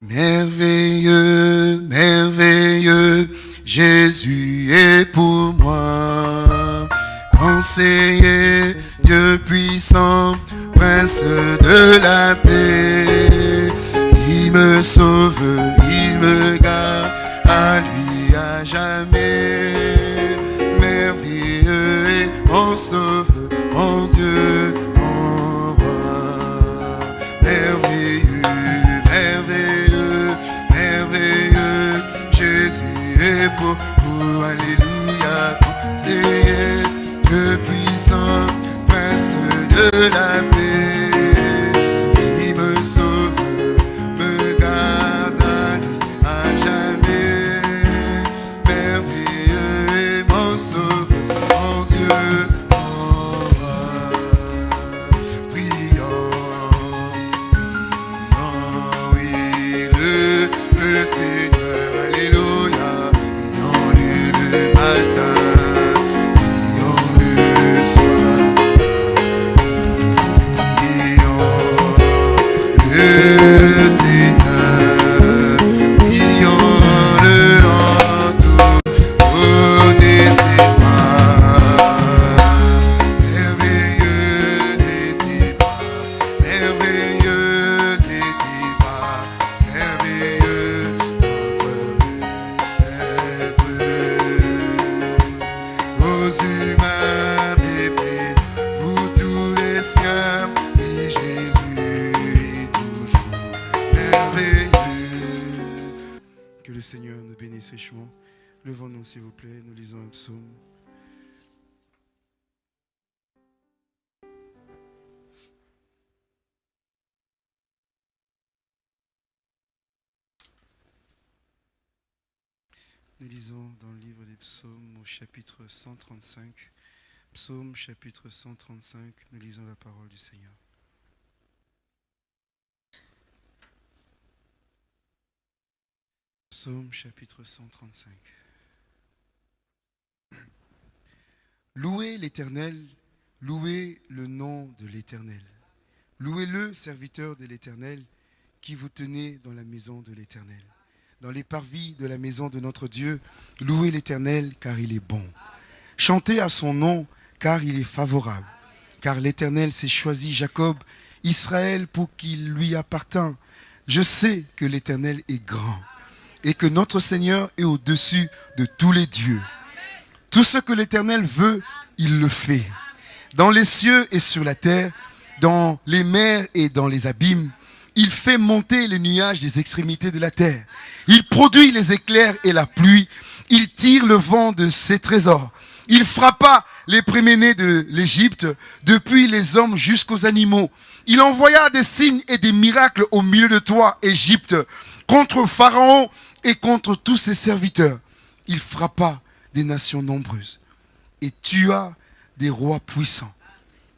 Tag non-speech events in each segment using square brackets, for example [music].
Merveilleux, merveilleux, Jésus est pour moi. Conseiller, Dieu puissant, prince de la paix. Il me sauve, il me garde, psaumes au chapitre 135. Psaume chapitre 135, nous lisons la parole du Seigneur. Psaume chapitre 135. [clears throat] Louez l'Éternel, louez le nom de l'Éternel. Louez-le, serviteur de l'Éternel, qui vous tenez dans la maison de l'Éternel. Dans les parvis de la maison de notre Dieu, louez l'Éternel, car il est bon. Chantez à son nom, car il est favorable. Car l'Éternel s'est choisi Jacob, Israël, pour qu'il lui appartint. Je sais que l'Éternel est grand et que notre Seigneur est au-dessus de tous les dieux. Tout ce que l'Éternel veut, il le fait. Dans les cieux et sur la terre, dans les mers et dans les abîmes, il fait monter les nuages des extrémités de la terre. Il produit les éclairs et la pluie. Il tire le vent de ses trésors. Il frappa les préménés de l'Égypte, depuis les hommes jusqu'aux animaux. Il envoya des signes et des miracles au milieu de toi, Égypte, contre Pharaon et contre tous ses serviteurs. Il frappa des nations nombreuses et tua des rois puissants.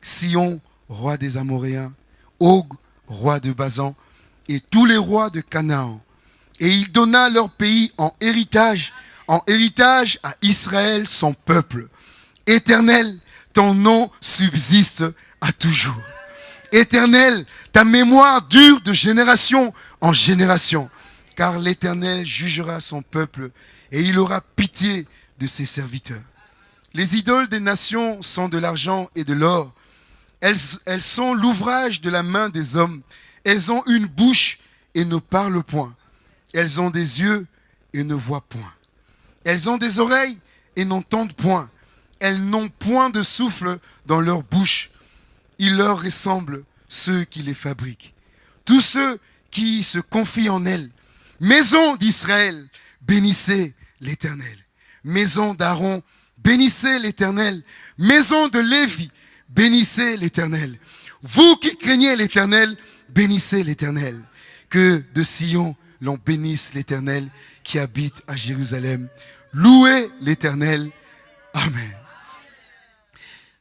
Sion, roi des Amoréens, Og, roi de Bazan, et tous les rois de Canaan. Et il donna leur pays en héritage, en héritage à Israël, son peuple. Éternel, ton nom subsiste à toujours. Éternel, ta mémoire dure de génération en génération, car l'Éternel jugera son peuple et il aura pitié de ses serviteurs. Les idoles des nations sont de l'argent et de l'or. Elles, sont l'ouvrage de la main des hommes. Elles ont une bouche et ne parlent point. Elles ont des yeux et ne voient point. Elles ont des oreilles et n'entendent point. Elles n'ont point de souffle dans leur bouche. Il leur ressemble ceux qui les fabriquent. Tous ceux qui se confient en elles. Maison d'Israël, bénissez l'Éternel. Maison d'Aaron, bénissez l'Éternel. Maison de Lévi, bénissez l'Éternel. Vous qui craignez l'Éternel, bénissez l'Éternel. Que de Sion l'on bénisse l'Éternel qui habite à Jérusalem. Louez l'Éternel. Amen.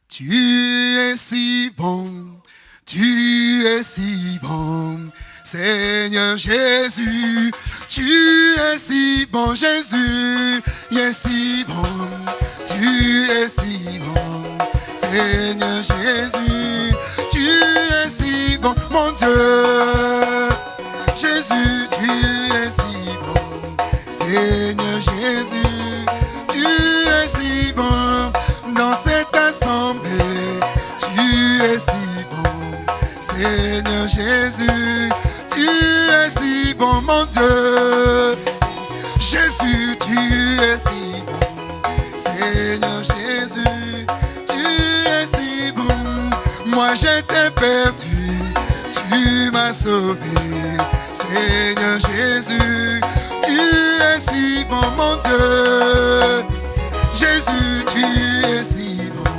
Tu es si bon, tu es si bon, Seigneur Jésus. Tu es si bon, Jésus, tu es si bon, tu es si bon, Seigneur Jésus. Tu es si bon, mon Dieu. Jésus, tu es si bon. Seigneur Jésus, tu es si bon. Dans cette assemblée, tu es si bon. Seigneur Jésus, tu es si bon, mon Dieu. Jésus, tu es si bon. Seigneur Jésus, tu es si bon. Moi j'étais perdu, tu m'as sauvé. Seigneur Jésus, tu es si bon, mon Dieu. Jésus, tu es si bon.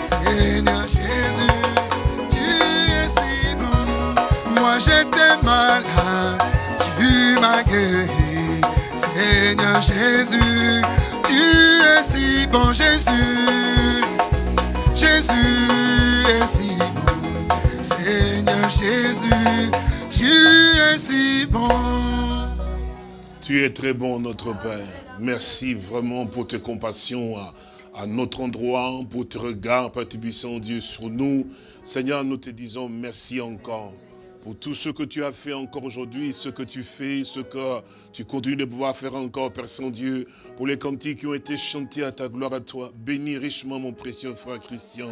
Seigneur Jésus, Moi j'étais malade, tu m'as guéri. Seigneur Jésus, tu es si bon, Jésus. Jésus est si bon. Seigneur Jésus, tu es si bon. Tu es très bon, notre Père. Merci vraiment pour tes compassions à, notre endroit, pour tes regards, Père Puissant Dieu, sur nous. Seigneur, nous te disons merci encore pour tout ce que tu as fait encore aujourd'hui, ce que tu fais, ce que tu continues de pouvoir faire encore, Père Saint-Dieu, pour les cantiques qui ont été chantés à ta gloire à toi. Bénis richement mon précieux frère Christian.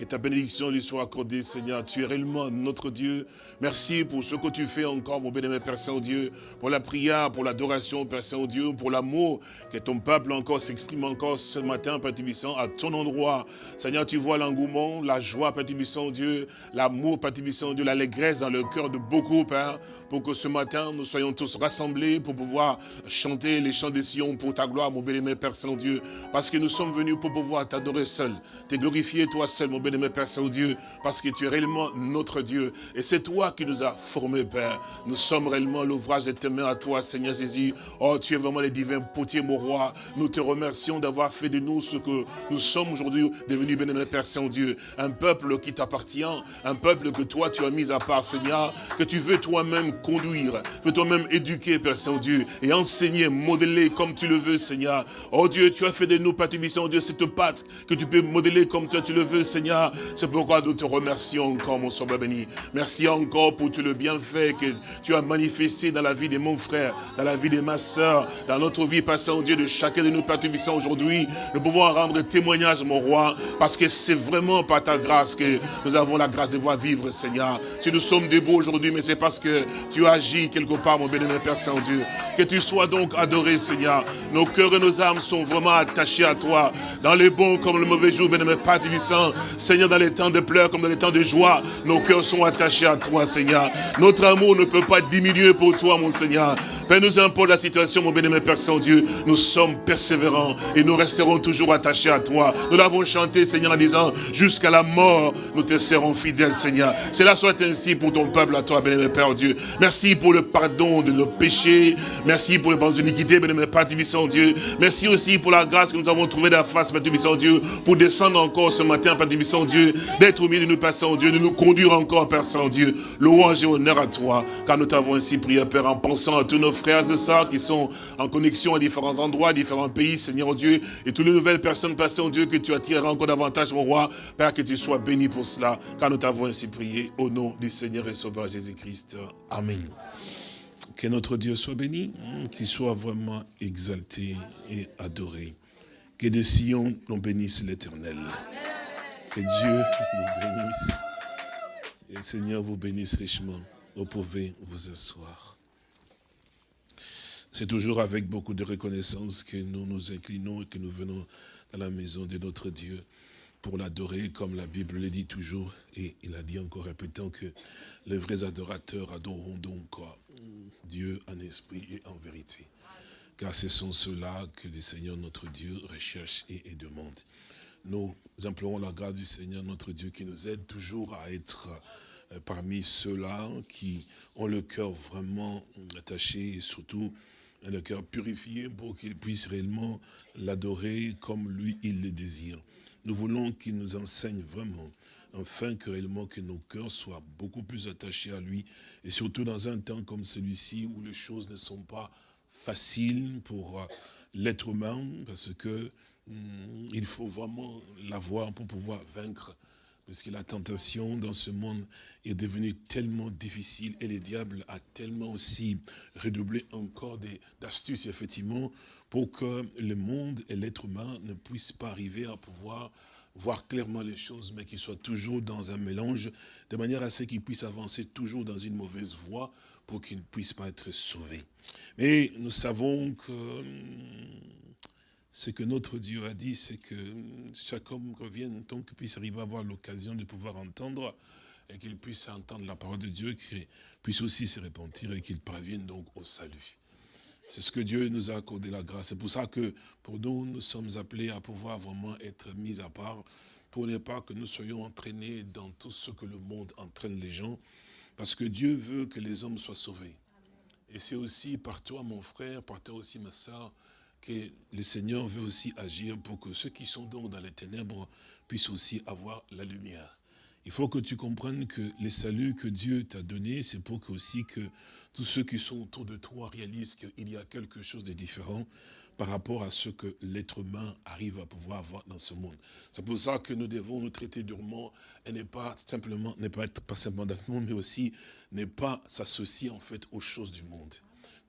Que ta bénédiction lui soit accordée, Seigneur. Tu es réellement notre Dieu. Merci pour ce que tu fais encore, mon bénémoine Père Saint-Dieu, pour la prière, pour l'adoration, Père Saint-Dieu, pour l'amour que ton peuple encore s'exprime encore ce matin, Père Tibissant, à ton endroit. Seigneur, tu vois l'engouement, la joie, Père Tibissant, Dieu, l'amour, Père Tibissant, Dieu, l'allégresse dans le cœur de beaucoup, Père, pour que ce matin, nous soyons tous rassemblés pour pouvoir chanter les chants des Sion pour ta gloire, mon bénémoine Père Saint-Dieu, parce que nous sommes venus pour pouvoir t'adorer seul, te glorifier toi seul, mon bénémoine Père Saint-Dieu, parce que tu es réellement notre Dieu. Et c'est toi qui nous as formés, Père. Nous sommes réellement l'ouvrage de tes mains à toi, Seigneur Jésus. Oh, tu es vraiment le divin potier, mon roi. Nous te remercions d'avoir fait de nous ce que nous sommes aujourd'hui devenus, bénémoine Père Saint-Dieu. Un peuple qui t'appartient, un peuple que toi tu as mis à part, Seigneur, que tu veux toi-même conduire, que toi-même éduquer, Père Saint-Dieu, et enseigner, modeler comme tu le veux, Seigneur. Oh Dieu, tu as fait de nous, Père Dieu, cette patte que tu peux modeler comme toi tu le veux, Seigneur. C'est pourquoi nous te remercions encore, mon sauveur béni. Merci encore pour tout le bienfait que tu as manifesté dans la vie de mon frère, dans la vie de ma soeur, dans notre vie, Père Saint-Dieu, de chacun de nous, Père aujourd'hui. Nous pouvons rendre témoignage, mon roi, parce que c'est vraiment par ta grâce que nous avons la grâce de voir vivre, Seigneur. Si nous sommes debout aujourd'hui, mais c'est parce que tu agis quelque part, mon bénémoine Père Saint-Dieu. Que tu sois donc adoré, Seigneur. Nos cœurs et nos âmes sont vraiment attachés à toi, dans les bons comme le mauvais jour, bénémoine Père Tubissant. Seigneur, dans les temps de pleurs comme dans les temps de joie, nos cœurs sont attachés à toi, Seigneur. Notre amour ne peut pas diminuer pour toi, mon Seigneur. Père, nous importe la situation, mon bénémoine Père Saint-Dieu. Nous sommes persévérants et nous resterons toujours attachés à toi. Nous l'avons chanté, Seigneur, en disant, jusqu'à la mort, nous te serons fidèles, Seigneur. Cela soit ainsi pour ton peuple, à toi, bénémoine Père Dieu. Merci pour le pardon de nos péchés. Merci pour les bonnes iniquités, bénémoine Père Dieu. Merci aussi pour la grâce que nous avons trouvée de la face, Père Dieu, pour descendre encore ce matin, Père Tubissant Dieu, d'être au milieu de nous, Père Saint-Dieu, de nous conduire encore, Père Saint-Dieu. Louange et honneur à toi, car nous t'avons ainsi prié, Père, en pensant à tous nos frères et sœurs qui sont en connexion à différents endroits, à différents pays, Seigneur Dieu, et toutes les nouvelles personnes, Père Saint-Dieu, que tu attireras encore davantage, mon roi. Père, que tu sois béni pour cela, car nous t'avons ainsi prié, au nom du Seigneur et Sauveur Jésus-Christ. Amen. Que notre Dieu soit béni, qu'il soit vraiment exalté et adoré. Que de Sion nous bénisse l'éternel. Que Dieu vous bénisse. Et le Seigneur vous bénisse richement. Vous pouvez vous asseoir. C'est toujours avec beaucoup de reconnaissance que nous nous inclinons et que nous venons dans la maison de notre Dieu pour l'adorer, comme la Bible le dit toujours, et il a dit encore répétant que les vrais adorateurs adoreront donc Dieu en esprit et en vérité. Car ce sont ceux-là que le Seigneur notre Dieu recherche et demande. Nous implorons la grâce du Seigneur notre Dieu qui nous aide toujours à être parmi ceux-là qui ont le cœur vraiment attaché et surtout le cœur purifié pour qu'ils puissent réellement l'adorer comme lui il le désire. Nous voulons qu'il nous enseigne vraiment, afin que réellement que nos cœurs soient beaucoup plus attachés à lui, et surtout dans un temps comme celui-ci où les choses ne sont pas faciles pour l'être humain, parce que il faut vraiment l'avoir pour pouvoir vaincre Parce que la tentation dans ce monde est devenue tellement difficile et le diable a tellement aussi redoublé encore d'astuces, effectivement, pour que le monde et l'être humain ne puissent pas arriver à pouvoir voir clairement les choses, mais qu'ils soient toujours dans un mélange, de manière à ce qu'ils puissent avancer toujours dans une mauvaise voie pour qu'ils ne puissent pas être sauvés. Mais nous savons que ce que notre Dieu a dit, c'est que chaque homme revienne tant qu'il puisse arriver à avoir l'occasion de pouvoir entendre et qu'il puisse entendre la parole de Dieu, qu'il puisse aussi se repentir et qu'il parvienne donc au salut. C'est ce que Dieu nous a accordé la grâce. C'est pour ça que pour nous, nous sommes appelés à pouvoir vraiment être mis à part pour ne pas que nous soyons entraînés dans tout ce que le monde entraîne les gens. Parce que Dieu veut que les hommes soient sauvés. Et c'est aussi par toi, mon frère, par toi aussi, ma soeur, que le Seigneur veut aussi agir pour que ceux qui sont donc dans les ténèbres puissent aussi avoir la lumière. Il faut que tu comprennes que les saluts que Dieu t'a donnés, c'est pour que aussi que tous ceux qui sont autour de toi réalisent qu'il y a quelque chose de différent par rapport à ce que l'être humain arrive à pouvoir avoir dans ce monde. C'est pour ça que nous devons nous traiter durement et ne pas simplement, ne pas être pas simplement mais aussi ne pas s'associer en fait aux choses du monde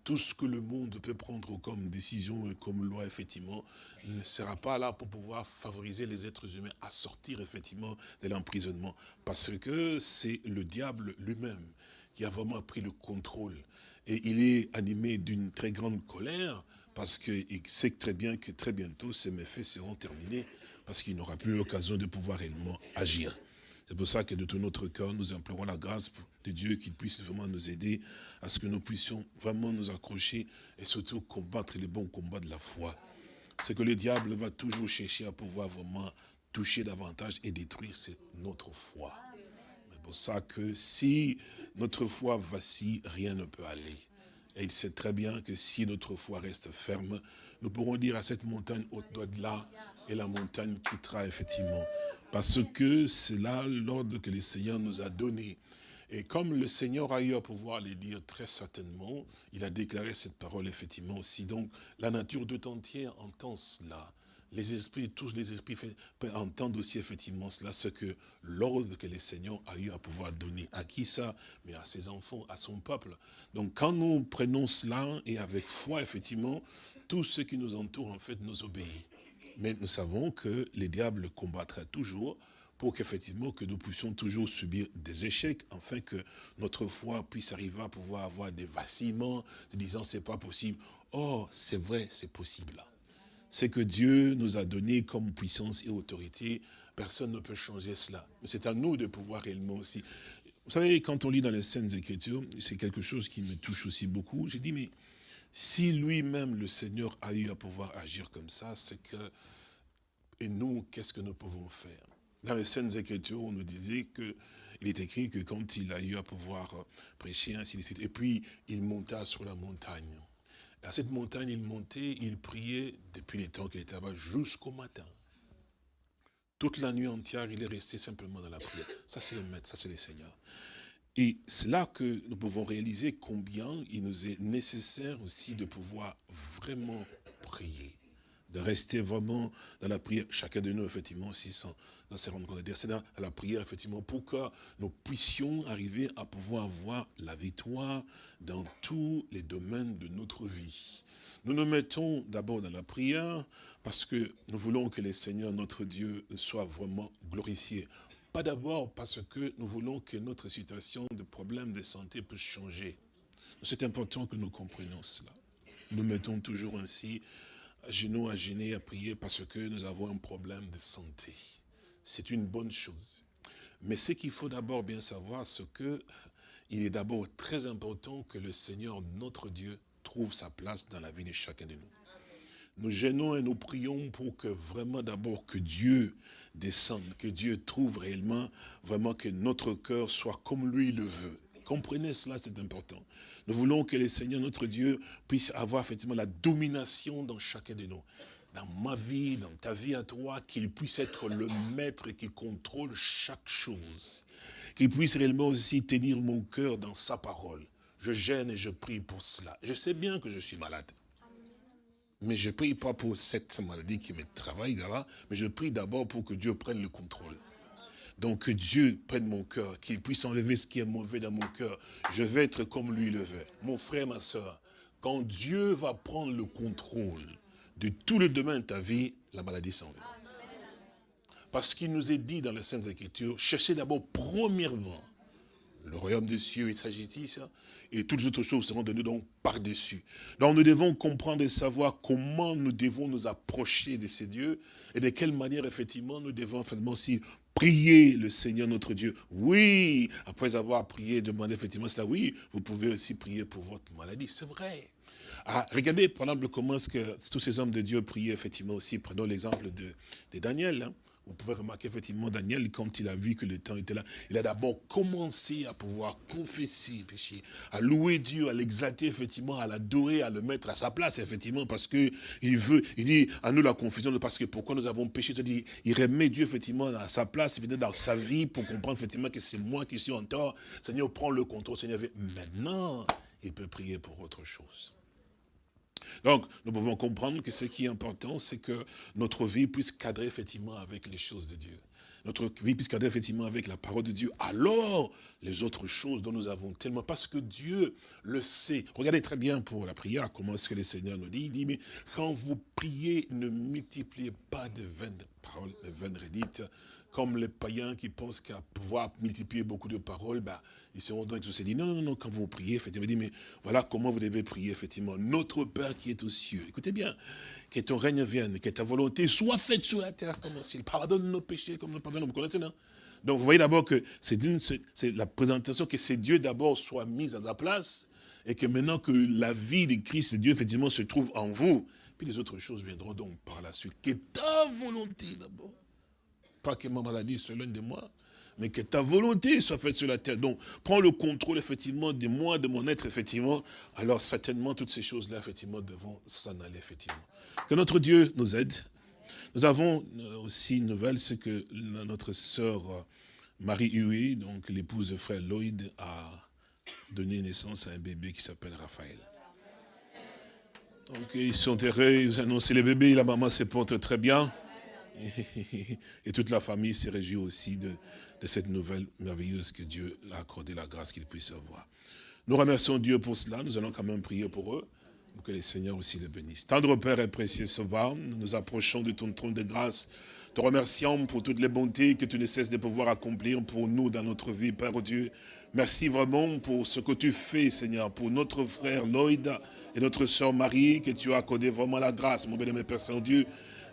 tout ce que le monde peut prendre comme décision et comme loi, effectivement, ne sera pas là pour pouvoir favoriser les êtres humains à sortir, effectivement, de l'emprisonnement. Parce que c'est le diable lui-même qui a vraiment pris le contrôle. Et il est animé d'une très grande colère, parce qu'il sait très bien que très bientôt, ces méfaits seront terminés, parce qu'il n'aura plus l'occasion de pouvoir réellement agir. C'est pour ça que de tout notre cœur, nous implorons la grâce de Dieu qu'il puisse vraiment nous aider à ce que nous puissions vraiment nous accrocher et surtout combattre les bons combats de la foi. C'est que le diable va toujours chercher à pouvoir vraiment toucher davantage et détruire, notre foi. C'est pour ça que si notre foi vacille, rien ne peut aller. Et il sait très bien que si notre foi reste ferme, nous pourrons dire à cette montagne, au-delà de là, et la montagne quittera effectivement. Parce que c'est là l'ordre que le Seigneur nous a donné. Et comme le Seigneur a eu à pouvoir les dire très certainement, il a déclaré cette parole effectivement aussi. Donc la nature tout entière entend cela. Les esprits, tous les esprits entendre aussi effectivement cela, ce que l'ordre que le Seigneur a eu à pouvoir donner. À qui ça? Mais à ses enfants, à son peuple. Donc quand nous prenons cela et avec foi, effectivement, tout ce qui nous entoure en fait nous obéit. Mais nous savons que les diables combattraient toujours pour qu'effectivement que nous puissions toujours subir des échecs, afin que notre foi puisse arriver à pouvoir avoir des vacillements, de disant c'est pas possible. Or, c'est vrai, c'est possible. C'est que Dieu nous a donné comme puissance et autorité, personne ne peut changer cela. C'est à nous de pouvoir réellement aussi. Vous savez, quand on lit dans les scènes Écritures, c'est quelque chose qui me touche aussi beaucoup. J'ai dit, mais si lui-même, le Seigneur, a eu à pouvoir agir comme ça, c'est que, et nous, qu'est-ce que nous pouvons faire? Dans les scènes Écritures, on nous disait que, il est écrit que quand il a eu à pouvoir prêcher, ainsi de suite, et puis il monta sur la montagne. à cette montagne, il montait, il priait depuis les temps qu'il était là-bas jusqu'au matin. Toute la nuit entière, il est resté simplement dans la prière. Ça, c'est le maître, ça, c'est le Seigneur. Et c'est là que nous pouvons réaliser combien il nous est nécessaire aussi de pouvoir vraiment prier, de rester vraiment dans la prière, chacun de nous, effectivement, aussi, sans, dans ses rencontres, c'est dans la prière, effectivement, pour que nous puissions arriver à pouvoir avoir la victoire dans tous les domaines de notre vie. Nous nous mettons d'abord dans la prière parce que nous voulons que le Seigneur, notre Dieu, soit vraiment glorifié. Pas d'abord parce que nous voulons que notre situation de problème de santé puisse changer. C'est important que nous comprenions cela. Nous mettons toujours ainsi, à genoux à gêner, à prier parce que nous avons un problème de santé. C'est une bonne chose. Mais ce qu'il faut d'abord bien savoir, c'est que il est d'abord très important que le Seigneur, notre Dieu, trouve sa place dans la vie de chacun de nous nous gênons et nous prions pour que vraiment d'abord que Dieu descende, que Dieu trouve réellement, vraiment que notre cœur soit comme lui le veut. Comprenez cela, c'est important. Nous voulons que le Seigneur, notre Dieu, puisse avoir effectivement la domination dans chacun de nous. Dans ma vie, dans ta vie à toi, qu'il puisse être le maître qui contrôle chaque chose. Qu'il puisse réellement aussi tenir mon cœur dans sa parole. Je gêne et je prie pour cela. Je sais bien que je suis malade. Mais je ne prie pas pour cette maladie qui me travaille là, mais je prie d'abord pour que Dieu prenne le contrôle. Donc que Dieu prenne mon cœur, qu'il puisse enlever ce qui est mauvais dans mon cœur. Je vais être comme lui le veut. Mon frère, ma soeur, quand Dieu va prendre le contrôle de tout le domaine de ta vie, la maladie s'en va. Parce qu'il nous est dit dans la Sainte Écriture, cherchez d'abord premièrement le royaume des cieux et sa justice, et toutes les autres choses seront données donc par-dessus. Donc nous devons comprendre et savoir comment nous devons nous approcher de ces dieux, et de quelle manière effectivement nous devons effectivement aussi prier le Seigneur notre Dieu. Oui, après avoir prié, demandé effectivement cela, oui, vous pouvez aussi prier pour votre maladie, c'est vrai. Ah, regardez par exemple comment est-ce que tous ces hommes de Dieu priaient effectivement aussi, prenons l'exemple de, de Daniel, hein. Vous pouvez remarquer effectivement Daniel, quand il a vu que le temps était là, il a d'abord commencé à pouvoir confesser le péché, à louer Dieu, à l'exalter effectivement, à l'adorer, à le mettre à sa place effectivement, parce que il veut, il dit à nous la confusion, parce que pourquoi nous avons péché, il, il remet Dieu effectivement à sa place, dans sa vie, pour comprendre effectivement que c'est moi qui suis en tort. Seigneur, prends le contrôle, Seigneur. Maintenant, il peut prier pour autre chose. Donc, nous pouvons comprendre que ce qui est important, c'est que notre vie puisse cadrer effectivement avec les choses de Dieu. Notre vie puisse cadrer effectivement avec la parole de Dieu. Alors, les autres choses dont nous avons tellement, parce que Dieu le sait. Regardez très bien pour la prière, comment est-ce que le Seigneur nous dit. Il dit, mais quand vous priez, ne multipliez pas de vaines paroles, de vaines redites, comme les païens qui pensent qu'à pouvoir multiplier beaucoup de paroles, bah, ils seront donc tous non, non, non, quand vous priez, effectivement, dit, mais voilà comment vous devez prier, effectivement. Notre Père qui est aux cieux, écoutez bien, que ton règne vienne, que ta volonté soit faite sur la terre comme au ciel. Pardonne nos péchés comme nous pardonnons. Vous connaissez, non? Donc vous voyez d'abord que c'est la présentation que c'est Dieu d'abord soit mis à sa place, et que maintenant que la vie de Christ, Dieu, effectivement, se trouve en vous, puis les autres choses viendront donc par la suite. Que ta volonté d'abord pas que ma maladie soit l'un de moi, mais que ta volonté soit faite sur la terre. Donc, prends le contrôle, effectivement, de moi, de mon être, effectivement. Alors, certainement, toutes ces choses-là, effectivement, devront s'en aller, effectivement. Que notre Dieu nous aide. Nous avons euh, aussi une nouvelle, c'est que notre sœur euh, Marie Huey, donc l'épouse de frère Lloyd, a donné naissance à un bébé qui s'appelle Raphaël. Donc, ils sont heureux, ils ont annoncé le bébé, la maman se porte très bien. [laughs] Et toute la famille se réjouit aussi de, cette nouvelle merveilleuse que Dieu a accordé la grâce qu'il puisse avoir. Nous remercions Dieu pour cela. Nous allons quand même prier pour eux. Pour que les Seigneurs aussi les bénissent. Tendre Père et précieux Sauveur, nous nous approchons de ton trône de grâce. Te remercions pour toutes les bontés que tu ne cesses de pouvoir accomplir pour nous dans notre vie, Père Dieu. Merci vraiment pour ce que tu fais, Seigneur, pour notre frère Lloyd et notre sœur Marie, que tu as accordé vraiment la grâce, mon béni, Père Saint-Dieu,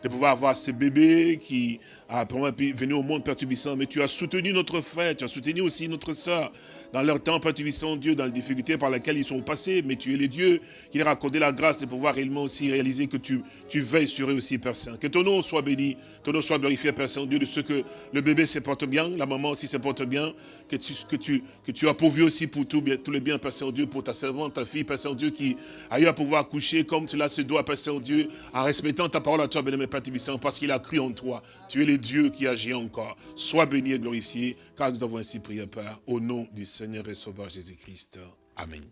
de pouvoir avoir ce bébé qui a venu au monde, Père mais tu as soutenu notre frère, tu as soutenu aussi notre soeur, dans leur temps, Père Dieu, dans les difficultés par lesquelles ils sont passés, mais tu es le Dieu qui leur a accordé la grâce de pouvoir réellement aussi réaliser que tu, tu veilles sur eux aussi, Père Saint. Que ton nom soit béni, ton nom soit glorifié, Père Saint-Dieu, de ce que le bébé se porte bien, la maman aussi se porte bien, que tu, que tu, que tu as pourvu aussi pour tout, tous les biens, Père Saint-Dieu, pour ta servante, ta fille, Père Saint-Dieu, qui a eu à pouvoir coucher comme cela se doit, Père Saint-Dieu, en respectant ta parole à toi, béni, Père Tibissant, parce qu'il a cru en toi. Tu es le Dieu qui agit encore. Sois béni et glorifié, car nous avons ainsi prié, Père, au nom du Seigneur et Sauveur Jésus-Christ. Amen.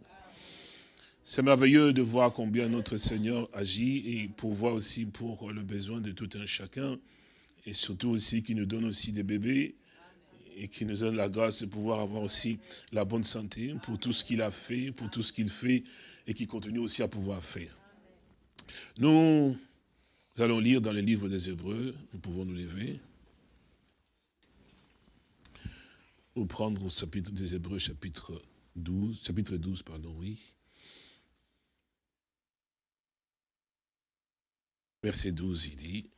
C'est merveilleux de voir combien notre Seigneur agit et pour voir aussi pour le besoin de tout un chacun et surtout aussi qu'il nous donne aussi des bébés et qui nous donne la grâce de pouvoir avoir aussi la bonne santé pour tout ce qu'il a fait, pour tout ce qu'il fait et qui continue aussi à pouvoir faire. Nous allons lire dans le livre des Hébreux, nous pouvons nous lever, ou prendre au chapitre des Hébreux, chapitre 12, chapitre 12, pardon, oui. Verset 12, il dit,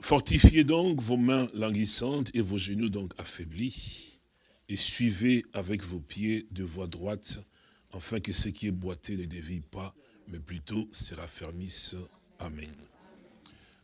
Fortifiez donc vos mains languissantes et vos genoux donc affaiblis, et suivez avec vos pieds de voie droite, afin que ce qui est boité ne dévie pas, mais plutôt se raffermisse. Amen.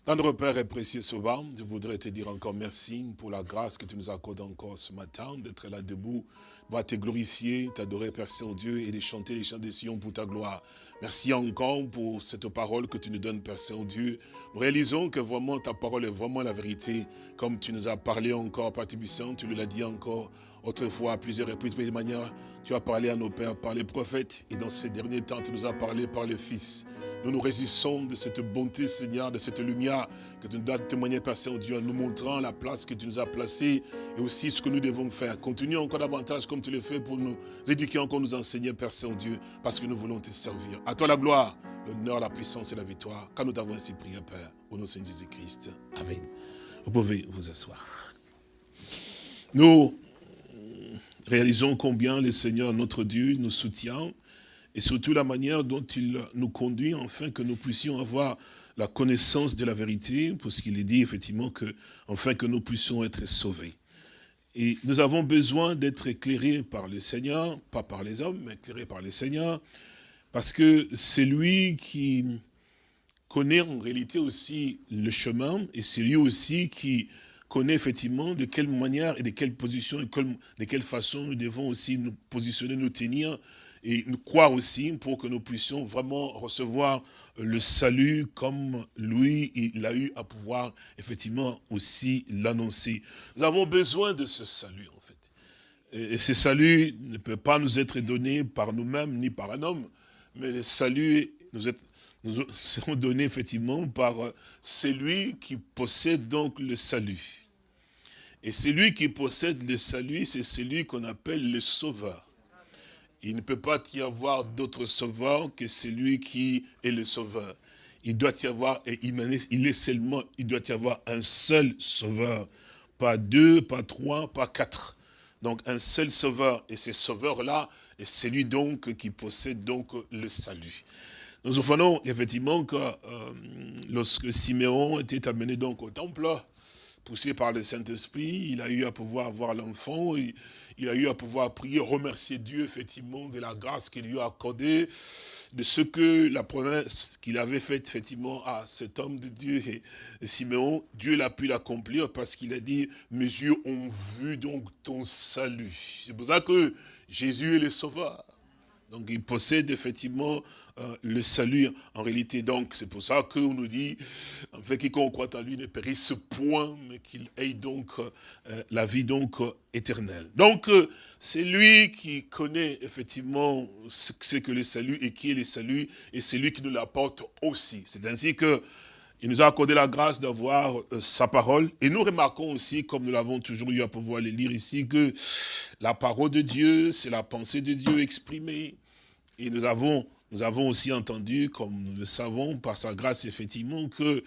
Tendre Père et précieux Sauveur, je voudrais te dire encore merci pour la grâce que tu nous accordes encore ce matin, d'être là debout, pour te glorifier, t'adorer Père Saint-Dieu et de chanter les chants des Sion pour ta gloire. Merci encore pour cette parole que tu nous donnes Père Saint-Dieu. Nous réalisons que vraiment ta parole est vraiment la vérité, comme tu nous as parlé encore, Père Tibissant, tu nous l'as dit encore autrefois à plusieurs reprises, de manière, tu as parlé à nos pères par les prophètes, et dans ces derniers temps, tu nous as parlé par les fils. Nous nous résistons de cette bonté, Seigneur, de cette lumière que tu nous dois témoigner, Père Saint-Dieu, en nous montrant la place que tu nous as placée et aussi ce que nous devons faire. Continue encore davantage comme tu le fais pour nous éduquer, encore nous enseigner, Père Saint-Dieu, parce que nous voulons te servir. À toi la gloire, l'honneur, la puissance et la victoire, car nous t'avons ainsi prié, Père, au nom de Jésus-Christ. Amen. Vous pouvez vous asseoir. Nous réalisons combien le Seigneur, notre Dieu, nous soutient et surtout la manière dont il nous conduit afin que nous puissions avoir la connaissance de la vérité, puisqu'il est dit effectivement que, afin que nous puissions être sauvés. Et nous avons besoin d'être éclairés par le Seigneur, pas par les hommes, mais éclairés par le Seigneur, parce que c'est lui qui connaît en réalité aussi le chemin, et c'est lui aussi qui connaît effectivement de quelle manière et de quelle position et de quelle façon nous devons aussi nous positionner, nous tenir et nous croire aussi pour que nous puissions vraiment recevoir le salut comme lui, il a eu à pouvoir effectivement aussi l'annoncer. Nous avons besoin de ce salut en fait. Et ce salut ne peut pas nous être donné par nous-mêmes ni par un homme, mais le salut nous, est, nous donnés effectivement par celui qui possède donc le salut. Et celui qui possède le salut, c'est celui qu'on appelle le sauveur. Il ne peut pas y avoir d'autre sauveur que celui qui est le sauveur. Il doit y avoir, et il est seulement, il doit y avoir un seul sauveur. Pas deux, pas trois, pas quatre. Donc un seul sauveur. Et ce sauveur-là est celui donc qui possède donc le salut. Nous offrons effectivement que euh, lorsque Siméon était amené donc au temple, poussé par le Saint-Esprit, il a eu à pouvoir avoir l'enfant, il, a eu à pouvoir prier, remercier Dieu effectivement de la grâce qu'il lui a accordée, de ce que la promesse qu'il avait faite effectivement à cet homme de Dieu, et, Siméon, Dieu l'a pu l'accomplir parce qu'il a dit, mes yeux ont vu donc ton salut. C'est pour ça que Jésus est le sauveur. Donc il possède effectivement euh, le salut en réalité. Donc c'est pour ça qu'on nous dit, en fait, quiconque croit en lui ne périsse point, mais qu'il ait donc euh, la vie donc éternelle. Donc c'est lui qui connaît effectivement ce que c'est que le salut et qui est le salut, et c'est lui qui nous l'apporte aussi. C'est ainsi que il nous a accordé la grâce d'avoir euh, sa parole. Et nous remarquons aussi, comme nous l'avons toujours eu à pouvoir le lire ici, que la parole de Dieu, c'est la pensée de Dieu exprimée. Et nous avons, nous avons aussi entendu, comme nous le savons, par sa grâce, effectivement, que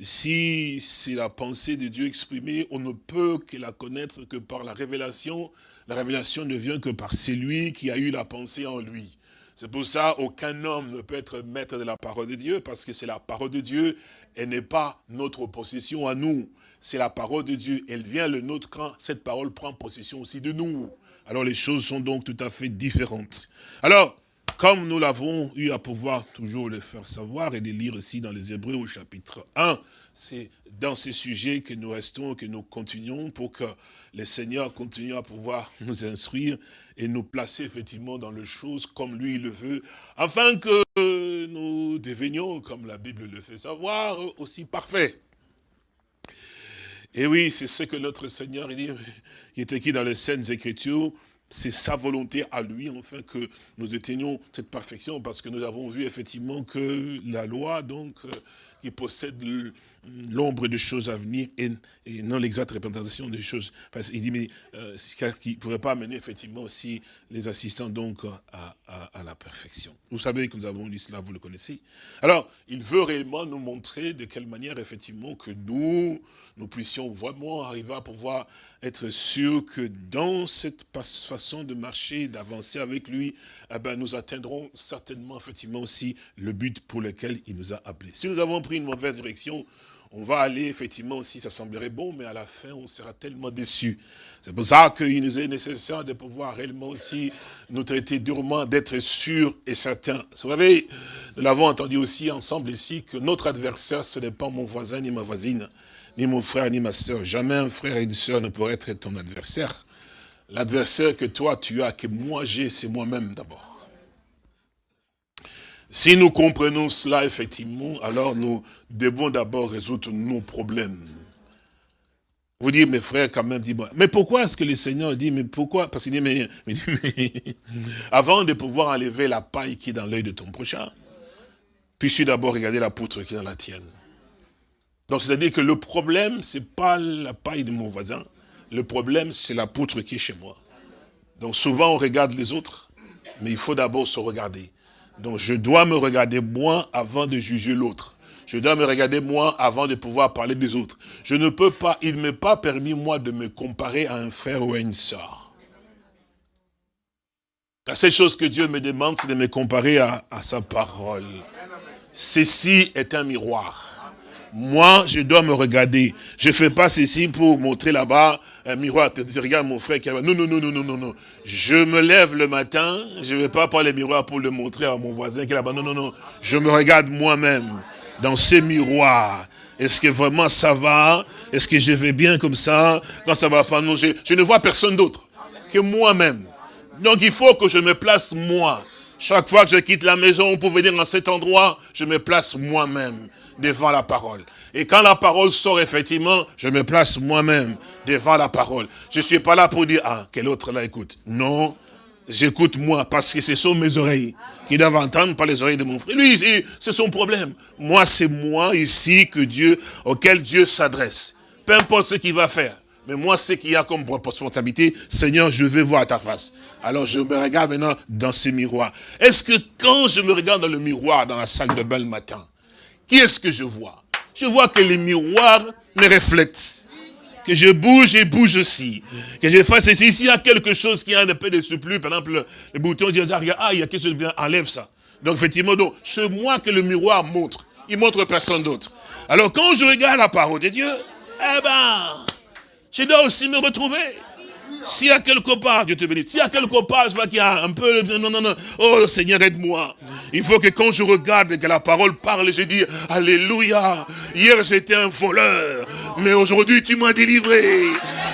si c'est la pensée de Dieu exprimée, on ne peut que la connaître que par la révélation. La révélation ne vient que par celui qui a eu la pensée en lui. C'est pour ça aucun homme ne peut être maître de la parole de Dieu, parce que c'est la parole de Dieu, elle n'est pas notre possession à nous. C'est la parole de Dieu, elle vient le nôtre quand cette parole prend possession aussi de nous. Alors les choses sont donc tout à fait différentes. Alors, comme nous l'avons eu à pouvoir toujours le faire savoir et de lire aussi dans les Hébreux au chapitre 1, c'est dans ce sujet que nous restons, que nous continuons pour que le Seigneur continue à pouvoir [laughs] nous instruire et nous placer effectivement dans les choses comme lui le veut, afin que nous devenions, comme la Bible le fait savoir, aussi parfaits. Et oui, c'est ce que notre Seigneur dit, il est écrit dans les Saintes Écritures, c'est sa volonté à lui, enfin, que nous atteignions cette perfection, parce que nous avons vu effectivement que la loi, donc, euh, qui possède l'ombre de choses à venir et, non l'exacte représentation des choses. Parce il dit, mais euh, qui ne pourrait pas amener effectivement aussi les assistants donc à, la perfection. Vous savez que nous avons lu cela, vous le connaissez. Alors, il veut réellement nous montrer de quelle manière effectivement que nous, nous puissions vraiment arriver à pouvoir être sûrs que dans cette façon de marcher, d'avancer avec lui, eh ben, nous atteindrons certainement effectivement aussi le but pour lequel il nous a appelés. Si nous avons pris une mauvaise direction, on va aller effectivement aussi, ça semblerait bon, mais à la fin, on sera tellement déçu. C'est pour ça qu'il nous est nécessaire de pouvoir réellement aussi nous traiter durement, d'être sûr et certain. Vous savez, nous l'avons entendu aussi ensemble ici, que notre adversaire, ce n'est pas mon voisin ni ma voisine, ni mon frère ni ma soeur. Jamais un frère et une soeur ne pourraient être ton adversaire. L'adversaire que toi tu as, que moi j'ai, c'est moi-même d'abord. Si nous comprenons cela, effectivement, alors nous devons d'abord résoudre nos problèmes. Vous dites, mes frères, quand même, dit, mais pourquoi est-ce que le Seigneur dit, mais pourquoi? Parce qu'il dit, mais, [laughs] avant de pouvoir enlever la paille qui est dans l'œil de ton prochain, puis-tu d'abord regarder la poutre qui est dans la tienne Donc c'est-à-dire que le problème, c'est pas la paille de mon voisin. Le problème, c'est la poutre qui est chez moi. Donc souvent, on regarde les autres, mais il faut d'abord se regarder. Donc je dois me regarder moi avant de juger l'autre. Je dois me regarder moi avant de pouvoir parler des autres. Je ne peux pas, il ne m'est pas permis moi de me comparer à un frère ou à une soeur. La seule chose que Dieu me demande, c'est de me comparer à, sa parole. Ceci est un miroir. Moi, je dois me regarder. Je ne fais pas ceci pour montrer là-bas un miroir. Tu regardes mon frère qui est là Non, non, non, non, non, non, non. Je me lève le matin, je ne vais pas prendre le miroir pour le montrer à mon voisin qui est là-bas. Non, non, non. Je me regarde moi-même dans ce miroir. Est-ce que vraiment ça va? Est-ce que je vais bien comme ça? Quand ça va pas, non, je, ne vois personne d'autre que moi-même. Donc il faut que je me place moi. Chaque fois que je quitte la maison pour venir dans cet endroit, je me place moi-même devant la parole. Et quand la parole sort, effectivement, je me place moi-même devant la parole. Je suis pas là pour dire, ah, quel autre là écoute. Non, j'écoute moi, parce que ce sont mes oreilles qui doivent entendre, pas les oreilles de mon frère. Lui, c'est son problème. Moi, c'est moi ici que Dieu, auquel Dieu s'adresse. Peu importe ce qu'il va faire. Mais moi, ce qu'il y a comme responsabilité, Seigneur, je veux voir ta face. Alors je me regarde maintenant dans ce miroir. Est-ce que quand je me regarde dans le miroir dans la salle de bain le matin, qui est-ce que je vois? Je vois que les miroirs me reflètent. Je bouge et bouge aussi. Que je fasse ceci. S'il y a quelque chose qui a un peu de surplus, par exemple, le bouton dit, ah, il y a quelque chose de bien, enlève ça. Donc effectivement, c'est moi que le miroir montre. Il montre personne d'autre. Alors quand je regarde la parole de Dieu, eh ben, je dois aussi me retrouver. S'il y a quelque part, Dieu te bénisse, s'il y a quelque part, je vois qu'il y a un peu, non, non, non, oh Seigneur, aide-moi. Il faut que quand je regarde que la parole parle, je dis, Alléluia, hier j'étais un voleur, mais aujourd'hui tu m'as délivré.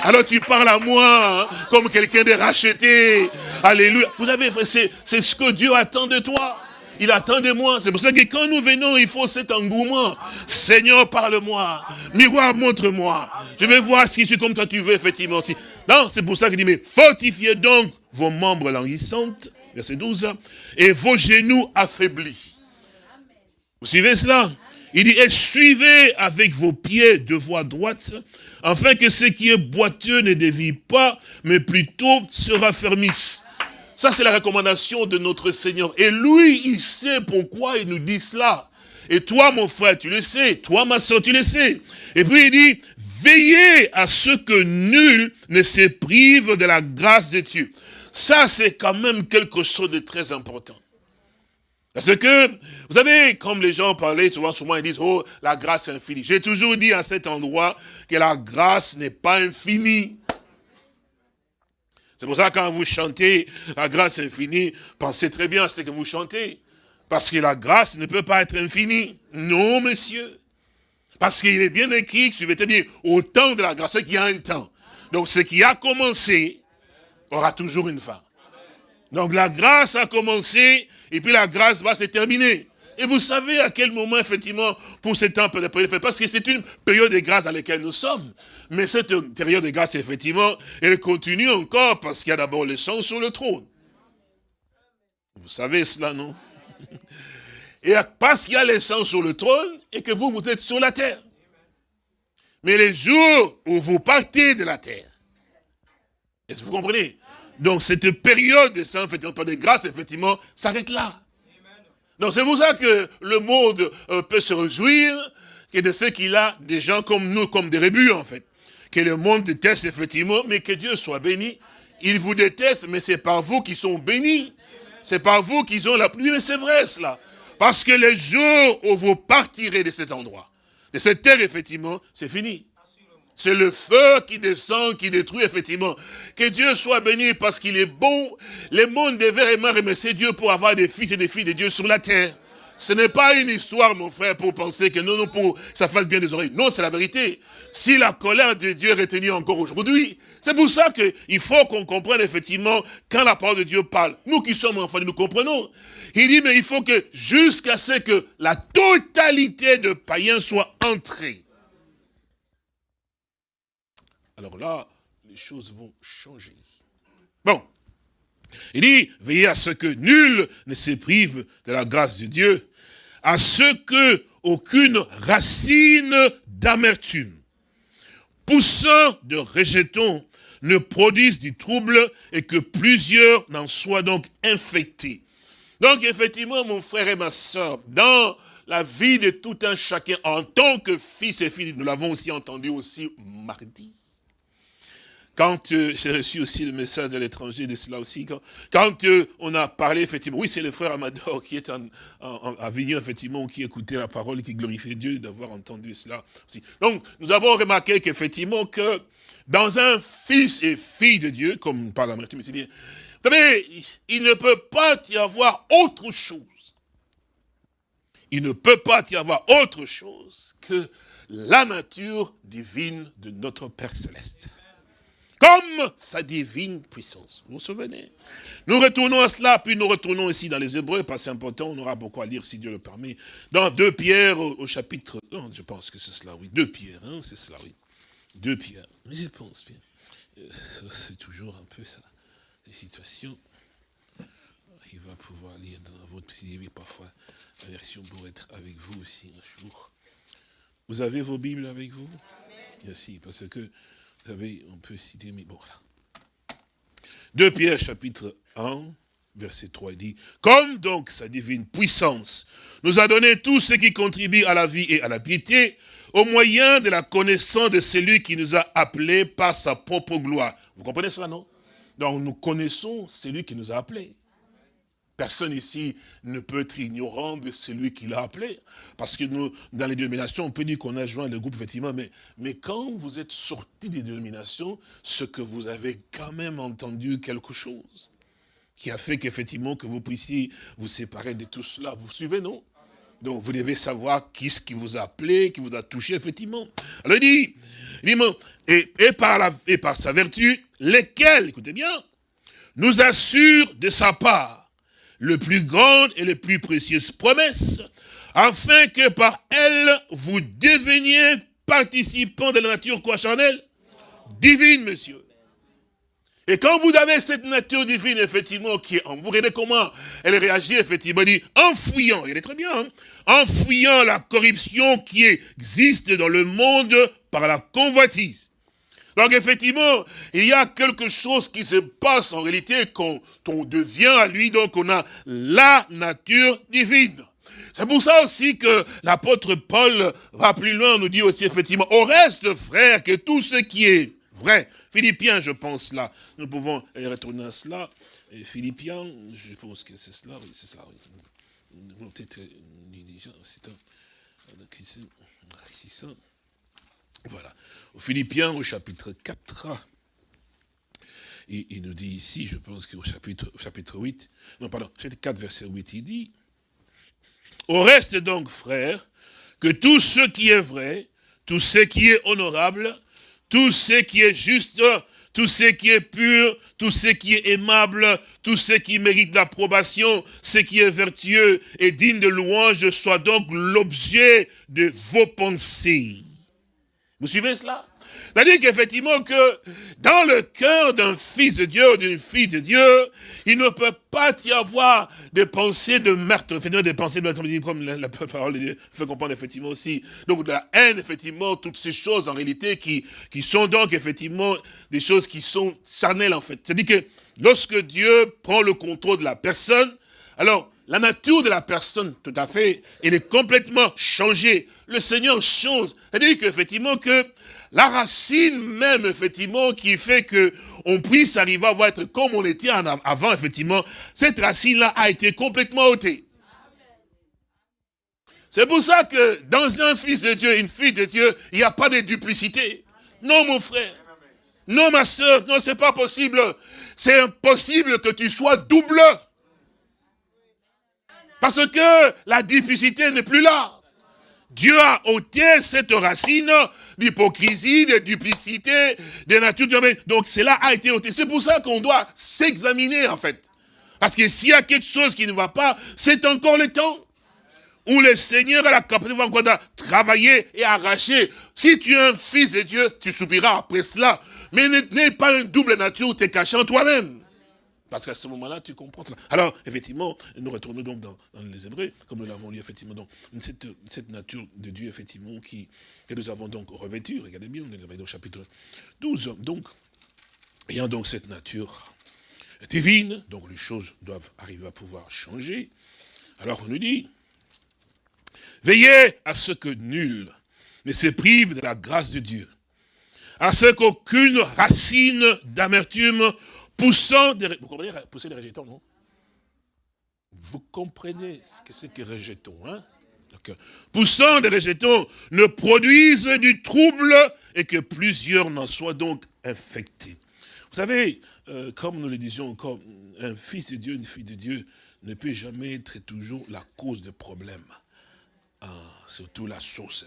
Alors tu parles à moi comme quelqu'un de racheté. Alléluia. Vous avez, c'est ce que Dieu attend de toi. Il attend de moi. C'est pour ça que quand nous venons, il faut cet engouement. Seigneur, parle-moi. Miroir, montre-moi. Je vais voir si je suis comme toi tu veux, effectivement. Non, c'est pour ça qu'il dit, mais fortifiez donc vos membres languissantes, verset 12, et vos genoux affaiblis. Vous suivez cela? Il dit, et suivez avec vos pieds de voie droite, afin que ce qui est boiteux ne dévie pas, mais plutôt se raffermisse. Ça, c'est la recommandation de notre Seigneur. Et lui, il sait pourquoi il nous dit cela. Et toi, mon frère, tu le sais. Toi, ma soeur, tu le sais. Et puis, il dit, veillez à ce que nul ne se prive de la grâce de Dieu. Ça, c'est quand même quelque chose de très important. Parce que, vous savez, comme les gens parlaient souvent, souvent ils disent, oh, la grâce infinie. J'ai toujours dit à cet endroit que la grâce n'est pas infinie. C'est pour ça que quand vous chantez la grâce infinie, pensez très bien à ce que vous chantez. Parce que la grâce ne peut pas être infinie. Non, monsieur. Parce qu'il est bien écrit, suivez bien, au temps de la grâce, qu'il y a un temps. Donc ce qui a commencé aura toujours une fin. Donc la grâce a commencé, et puis la grâce va se terminer. Et vous savez à quel moment, effectivement, pour ce temps être parce que c'est une période de grâce dans laquelle nous sommes. Mais cette période de grâce, effectivement, elle continue encore parce qu'il y a d'abord le sang sur le trône. Vous savez cela, non? Et parce qu'il y a le sang sur le trône et que vous, vous êtes sur la terre. Mais les jours où vous partez de la terre, est-ce que vous comprenez? Donc cette période de sang, effectivement, de grâce, effectivement, s'arrête là. Donc c'est pour ça que le monde euh, peut se réjouir que de ce qu'il a des gens comme nous, comme des rébus en fait. Que le monde déteste effectivement, mais que Dieu soit béni. Il vous déteste, mais c'est par vous qui sont bénis. C'est par vous qu'ils ont la pluie, mais c'est vrai cela. Parce que les jours où vous partirez de cet endroit, de cette terre, effectivement, c'est fini. C'est le feu qui descend, qui détruit, effectivement. Que Dieu soit béni parce qu'il est bon. Le monde devait vraiment remercier Dieu pour avoir des fils et des filles de Dieu sur la terre. Ce n'est pas une histoire, mon frère, pour penser que non, non, pour ça fasse bien des oreilles. Non, c'est la vérité. Si la colère de Dieu est retenue encore aujourd'hui, c'est pour ça qu'il faut qu'on comprenne effectivement quand la parole de Dieu parle. Nous qui sommes enfants, nous comprenons. Il dit, mais il faut que jusqu'à ce que la totalité de païens soit entrée alors là, les choses vont changer. Bon. Il dit, veillez à ce que nul ne se prive de la grâce de Dieu, à ce que aucune racine d'amertume, poussant de rejetons, ne produisent du trouble et que plusieurs n'en soient donc infectés. Donc effectivement, mon frère et ma soeur, dans la vie de tout un chacun, en tant que fils et filles, nous l'avons aussi entendu aussi mardi, quand euh, j'ai reçu aussi le message de l'étranger de cela aussi, quand, euh, on a parlé, effectivement, oui, c'est le frère Amador qui est en, à Vignon, effectivement, qui écoutait la parole, qui glorifiait Dieu d'avoir entendu cela aussi. Donc, nous avons remarqué qu'effectivement, que dans un fils et fille de Dieu, comme par la c'est bien, vous savez, il ne peut pas y avoir autre chose. Il ne peut pas y avoir autre chose que la nature divine de notre Père Céleste comme sa divine puissance. Vous vous souvenez? Nous retournons à cela, puis nous retournons ici dans les Hébreux, parce que c'est important, on aura beaucoup à lire si Dieu le permet. Dans 2 Pierre, au, chapitre... Non, je pense que c'est cela, oui. 2 Pierre, hein, c'est cela, oui. 2 Pierre. Mais je pense bien. Euh, c'est toujours un peu ça, les situations. Il va pouvoir lire dans votre psy, parfois la version pour être avec vous aussi un jour. Vous avez vos Bibles avec vous? Merci, parce que vous savez, on peut citer, mais bon, là. 2 Pierre, chapitre 1, verset 3, il dit, « Comme donc sa divine puissance nous a donné tout ce qui contribue à la vie et à la piété, au moyen de la connaissance de celui qui nous a appelés par sa propre gloire. » Vous comprenez cela, non? Donc nous connaissons celui qui nous a appelés. Personne ici ne peut être ignorant de celui qui l'a appelé. Parce que nous, dans les dénominations, on peut dire qu'on a joint le groupe, effectivement, mais, mais quand vous êtes sorti des dénominations, ce que vous avez quand même entendu quelque chose qui a fait qu'effectivement, que vous puissiez vous séparer de tout cela. Vous suivez, non? Donc, vous devez savoir qui ce qui vous a appelé, qui vous a touché, effectivement. Alors, il dit, et, par sa vertu, lesquels, écoutez bien, nous assure de sa part le plus grande et les plus précieuses promesses, afin que par elles, vous deveniez participants de la nature quoi charnelle Divine, monsieur. Et quand vous avez cette nature divine, effectivement, qui est en vous, regardez comment elle réagit, effectivement, dit, en fouillant, il est très bien, hein, en la corruption qui existe dans le monde par la convoitise. Donc effectivement, il y a quelque chose qui se passe en réalité quand on devient à lui, donc on a la nature divine. C'est pour ça aussi que l'apôtre Paul va plus loin, nous dit aussi effectivement, au reste, frère, que tout ce qui est vrai, Philippiens, je pense là, nous pouvons retourner à cela, Philippiens, je pense que c'est cela, oui, c'est ça, oui. Peut-être, c'est voilà. Philippiens, au chapitre 4, il, nous dit ici, je pense qu'au chapitre, chapitre 8, non, pardon, chapitre 4, verset 8, il dit, « Au reste donc, frères, que tout ce qui est vrai, tout ce qui est honorable, tout ce qui est juste, tout ce qui est pur, tout ce qui est aimable, tout ce qui mérite l'approbation, ce qui est vertueux et digne de louange, soit donc l'objet de vos pensées. Vous suivez cela? C'est-à-dire qu'effectivement que dans le cœur d'un fils de Dieu ou d'une fille de Dieu, il ne peut pas y avoir des pensées de meurtre, effectivement des pensées de meurtre, comme la, parole de Dieu fait comprendre effectivement aussi. Donc de la haine, effectivement, toutes ces choses en réalité qui, qui sont donc effectivement des choses qui sont charnelles en fait. C'est-à-dire que lorsque Dieu prend le contrôle de la personne, alors la nature de la personne, tout à fait, elle est complètement changée. Le Seigneur change. C'est-à-dire qu'effectivement que la racine même, effectivement, qui fait que on puisse arriver à être comme on était avant, effectivement, cette racine-là a été complètement ôtée. C'est pour ça que dans un fils de Dieu, une fille de Dieu, il n'y a pas de duplicité. Non, mon frère. Non, ma soeur. Non, c'est pas possible. C'est impossible que tu sois double. Parce que la difficulté n'est plus là. Dieu a ôté cette racine d'hypocrisie, de duplicité, de nature Donc cela a été ôté. C'est pour ça qu'on doit s'examiner en fait. Parce que s'il y a quelque chose qui ne va pas, c'est encore le temps où le Seigneur a la capacité de travailler et arracher. Si tu es un fils de Dieu, tu souffriras après cela. Mais n'est pas une double nature caché en toi-même. Parce qu'à ce moment-là, tu comprends cela. Alors, effectivement, nous retournons donc dans, les Hébreux, comme nous l'avons lu, effectivement, donc, cette, nature de Dieu, effectivement, qui, que nous avons donc revêtue. Regardez bien, on est au chapitre 12. Donc, ayant donc cette nature divine, donc les choses doivent arriver à pouvoir changer. Alors on nous dit, veillez à ce que nul ne se prive de la grâce de Dieu, à ce qu'aucune racine d'amertume poussant des... Vous comprenez pousser des rejetons, non? Vous comprenez ce que c'est que rejetons, hein? Poussant des rejetons ne produisent du trouble et que plusieurs n'en soient donc infectés. Vous savez, euh, comme nous le disions, comme un fils de Dieu, une fille de Dieu ne peut jamais être toujours la cause de problèmes. Ah, surtout la source.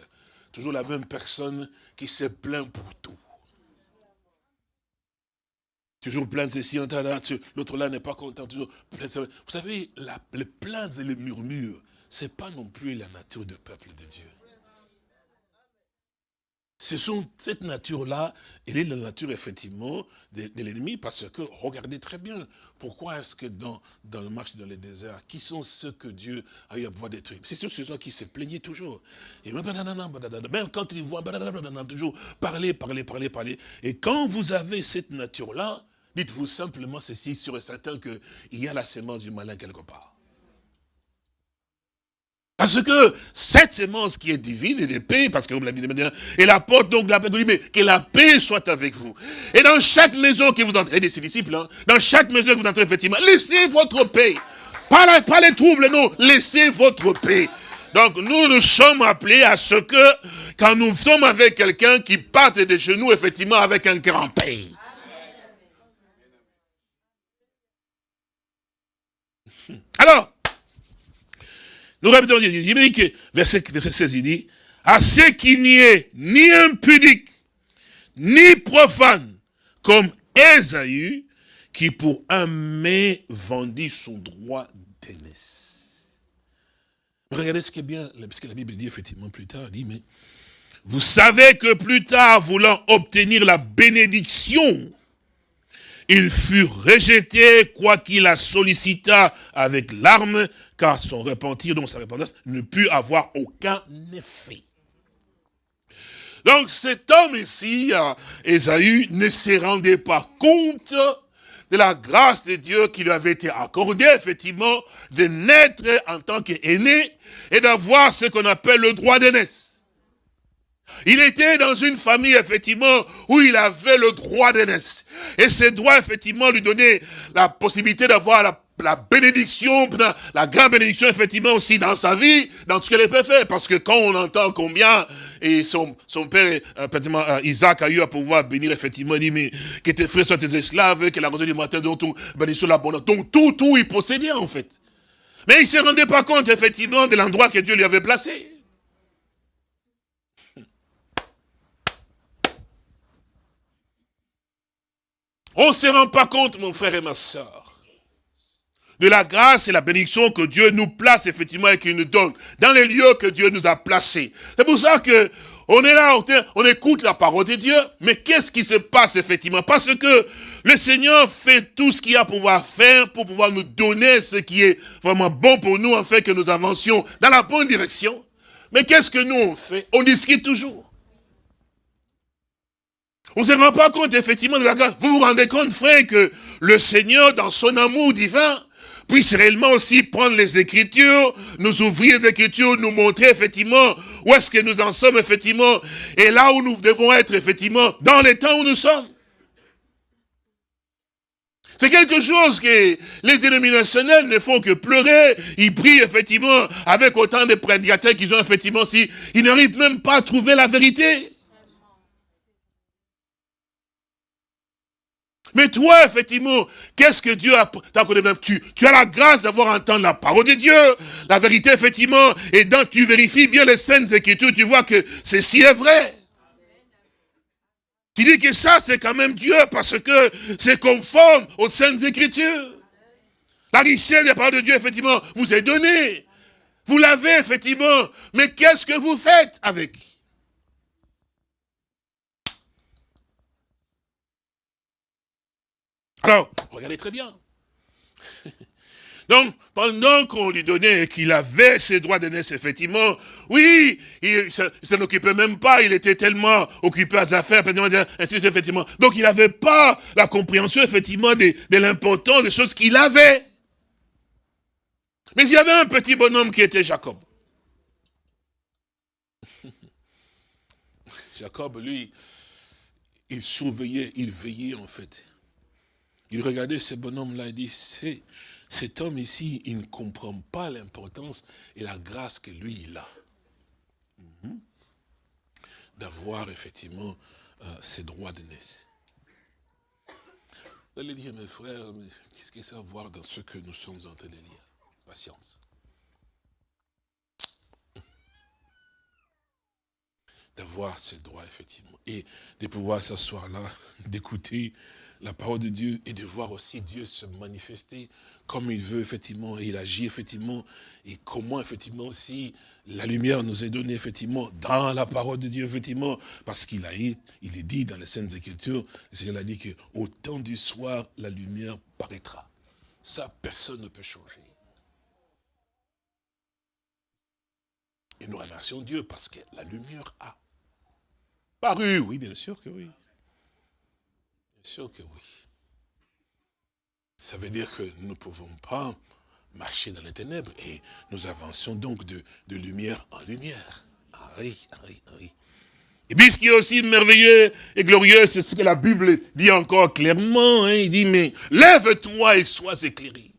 Toujours la même personne qui se plaint pour tout. Toujours plainte ceci, l'autre là n'est pas content. Toujours Vous savez, les plaintes et les murmures, ce n'est pas non plus la nature du peuple de Dieu. Ce sont cette nature-là, elle est la nature effectivement de, l'ennemi parce que, regardez très bien, pourquoi est-ce que dans, dans le marché dans les déserts, qui sont ceux que Dieu a eu à pouvoir détruire? C'est ceux, ceux qui se plaignaient toujours. Et même quand ils voient toujours parler, parler, parler, parler. Et quand vous avez cette nature-là, dites-vous simplement ceci, sûr et certain qu'il y a la sémence du malin quelque part. Parce que cette sémence qui est divine et de paix, parce que vous l'avez dit, elle apporte donc la paix, mais que la paix soit avec vous. Et dans chaque maison que vous entrez, et ses disciples, hein, dans chaque maison que vous entrez, effectivement, laissez votre paix. Pas, pas les troubles, non, laissez votre paix. Donc nous, nous sommes appelés à ce que, quand nous sommes avec quelqu'un qui parte de chez nous, effectivement, avec un grand paix. Alors, nous répétons, il dit que, verset, verset 16, il dit, à ce qu'il n'y ait ni impudique, ni profane, comme Esaü, qui pour un mai vendit son droit d'aînesse. Regardez ce qui est bien, parce que la Bible dit effectivement plus tard, dit, mais vous savez que plus tard, voulant obtenir la bénédiction, il fut rejeté, quoiqu'il la sollicita avec larmes, car son repentir, donc sa repentance, ne put avoir aucun effet. Donc cet homme ici, Esaü, ne se rendait pas compte de la grâce de Dieu qui lui avait été accordée, effectivement, de naître en tant qu'aîné et d'avoir ce qu'on appelle le droit d'aînesse. Il était dans une famille, effectivement, où il avait le droit d'aînesse. Et ce droit, effectivement, lui donnait la possibilité d'avoir la, bénédiction, la grande bénédiction, effectivement, aussi dans sa vie, dans ce qu'elle peut faire. Parce que quand on entend combien, et son, son père, euh, euh, Isaac a eu à pouvoir bénir, effectivement, il dit, mais que tes frères soient tes esclaves, que la rosée du matin, tout, bénédiction l'abondance. Donc tout, tout, il possédait, en fait. Mais il ne se rendait pas compte, effectivement, de l'endroit que Dieu lui avait placé. On ne se rend pas compte, mon frère et ma soeur, de la grâce et la bénédiction que Dieu nous place effectivement et qu'il nous donne dans les lieux que Dieu nous a placés. C'est pour ça que on est là, on écoute la parole de Dieu, mais qu'est-ce qui se passe effectivement? Parce que le Seigneur fait tout ce qu'il a à pouvoir faire pour pouvoir nous donner ce qui est vraiment bon pour nous, afin que nous avancions dans la bonne direction. Mais qu'est-ce que nous on fait? On discute toujours. On ne se rend pas compte effectivement de la grâce. Vous vous rendez compte, frère, que le Seigneur, dans son amour divin, puisse réellement aussi prendre les Écritures, nous ouvrir les Écritures, nous montrer effectivement où est-ce que nous en sommes effectivement, et là où nous devons être effectivement, dans les temps où nous sommes. C'est quelque chose que les dénominationnels ne font que pleurer. Ils prient effectivement avec autant de prédicateurs qu'ils ont effectivement si ils n'arrivent même pas à trouver la vérité. Mais toi, effectivement, qu'est-ce que Dieu a t'accordé tu, tu as la grâce d'avoir entendu la parole de Dieu, la vérité, effectivement, et donc tu vérifies bien les scènes écritures, tu vois que ceci est vrai. Tu dis que ça, c'est quand même Dieu, parce que c'est conforme aux scènes écritures. La richesse des paroles de Dieu, effectivement, vous est donnée. Vous l'avez, effectivement. Mais qu'est-ce que vous faites avec Alors, regardez très bien. Donc, pendant qu'on lui donnait et qu'il avait ses droits d'aînesse, effectivement, oui, il ne s'en occupait même pas, il était tellement occupé à ses affaires, effectivement. Donc, il n'avait pas la compréhension, effectivement, de, de l'importance des choses qu'il avait. Mais il y avait un petit bonhomme qui était Jacob. [laughs] Jacob, lui, il surveillait, il veillait en fait. Il regardait ce bonhomme-là et dit, cet homme ici, il ne comprend pas l'importance et la grâce que lui, il a. Mhm. D'avoir effectivement euh, ses droits de naissance. Vous allez dire, mes frères, qu'est-ce que ça a à voir dans ce que nous sommes en train de lire? Patience. D'avoir ses droits, effectivement. Et de pouvoir s'asseoir là, [laughs] d'écouter la parole de Dieu et de voir aussi Dieu se manifester comme il veut, effectivement, et il agit, effectivement, et comment, effectivement, aussi la lumière nous est donnée, effectivement, dans la parole de Dieu, effectivement, parce qu'il a il est dit dans les Saintes Écritures, le Seigneur a dit que au temps du soir, la lumière paraîtra. Ça, personne ne peut changer. Et nous remercions Dieu parce que la lumière a paru, oui, bien sûr que oui sûr que oui. Ça veut dire que nous ne pouvons pas marcher dans les ténèbres et nous avançons donc de, lumière en lumière. Ah oui, ah oui, ah oui. Et puis ce qui est aussi merveilleux et glorieux, c'est ce que la Bible dit encore clairement. Hein. il dit, mais lève-toi et sois éclairé.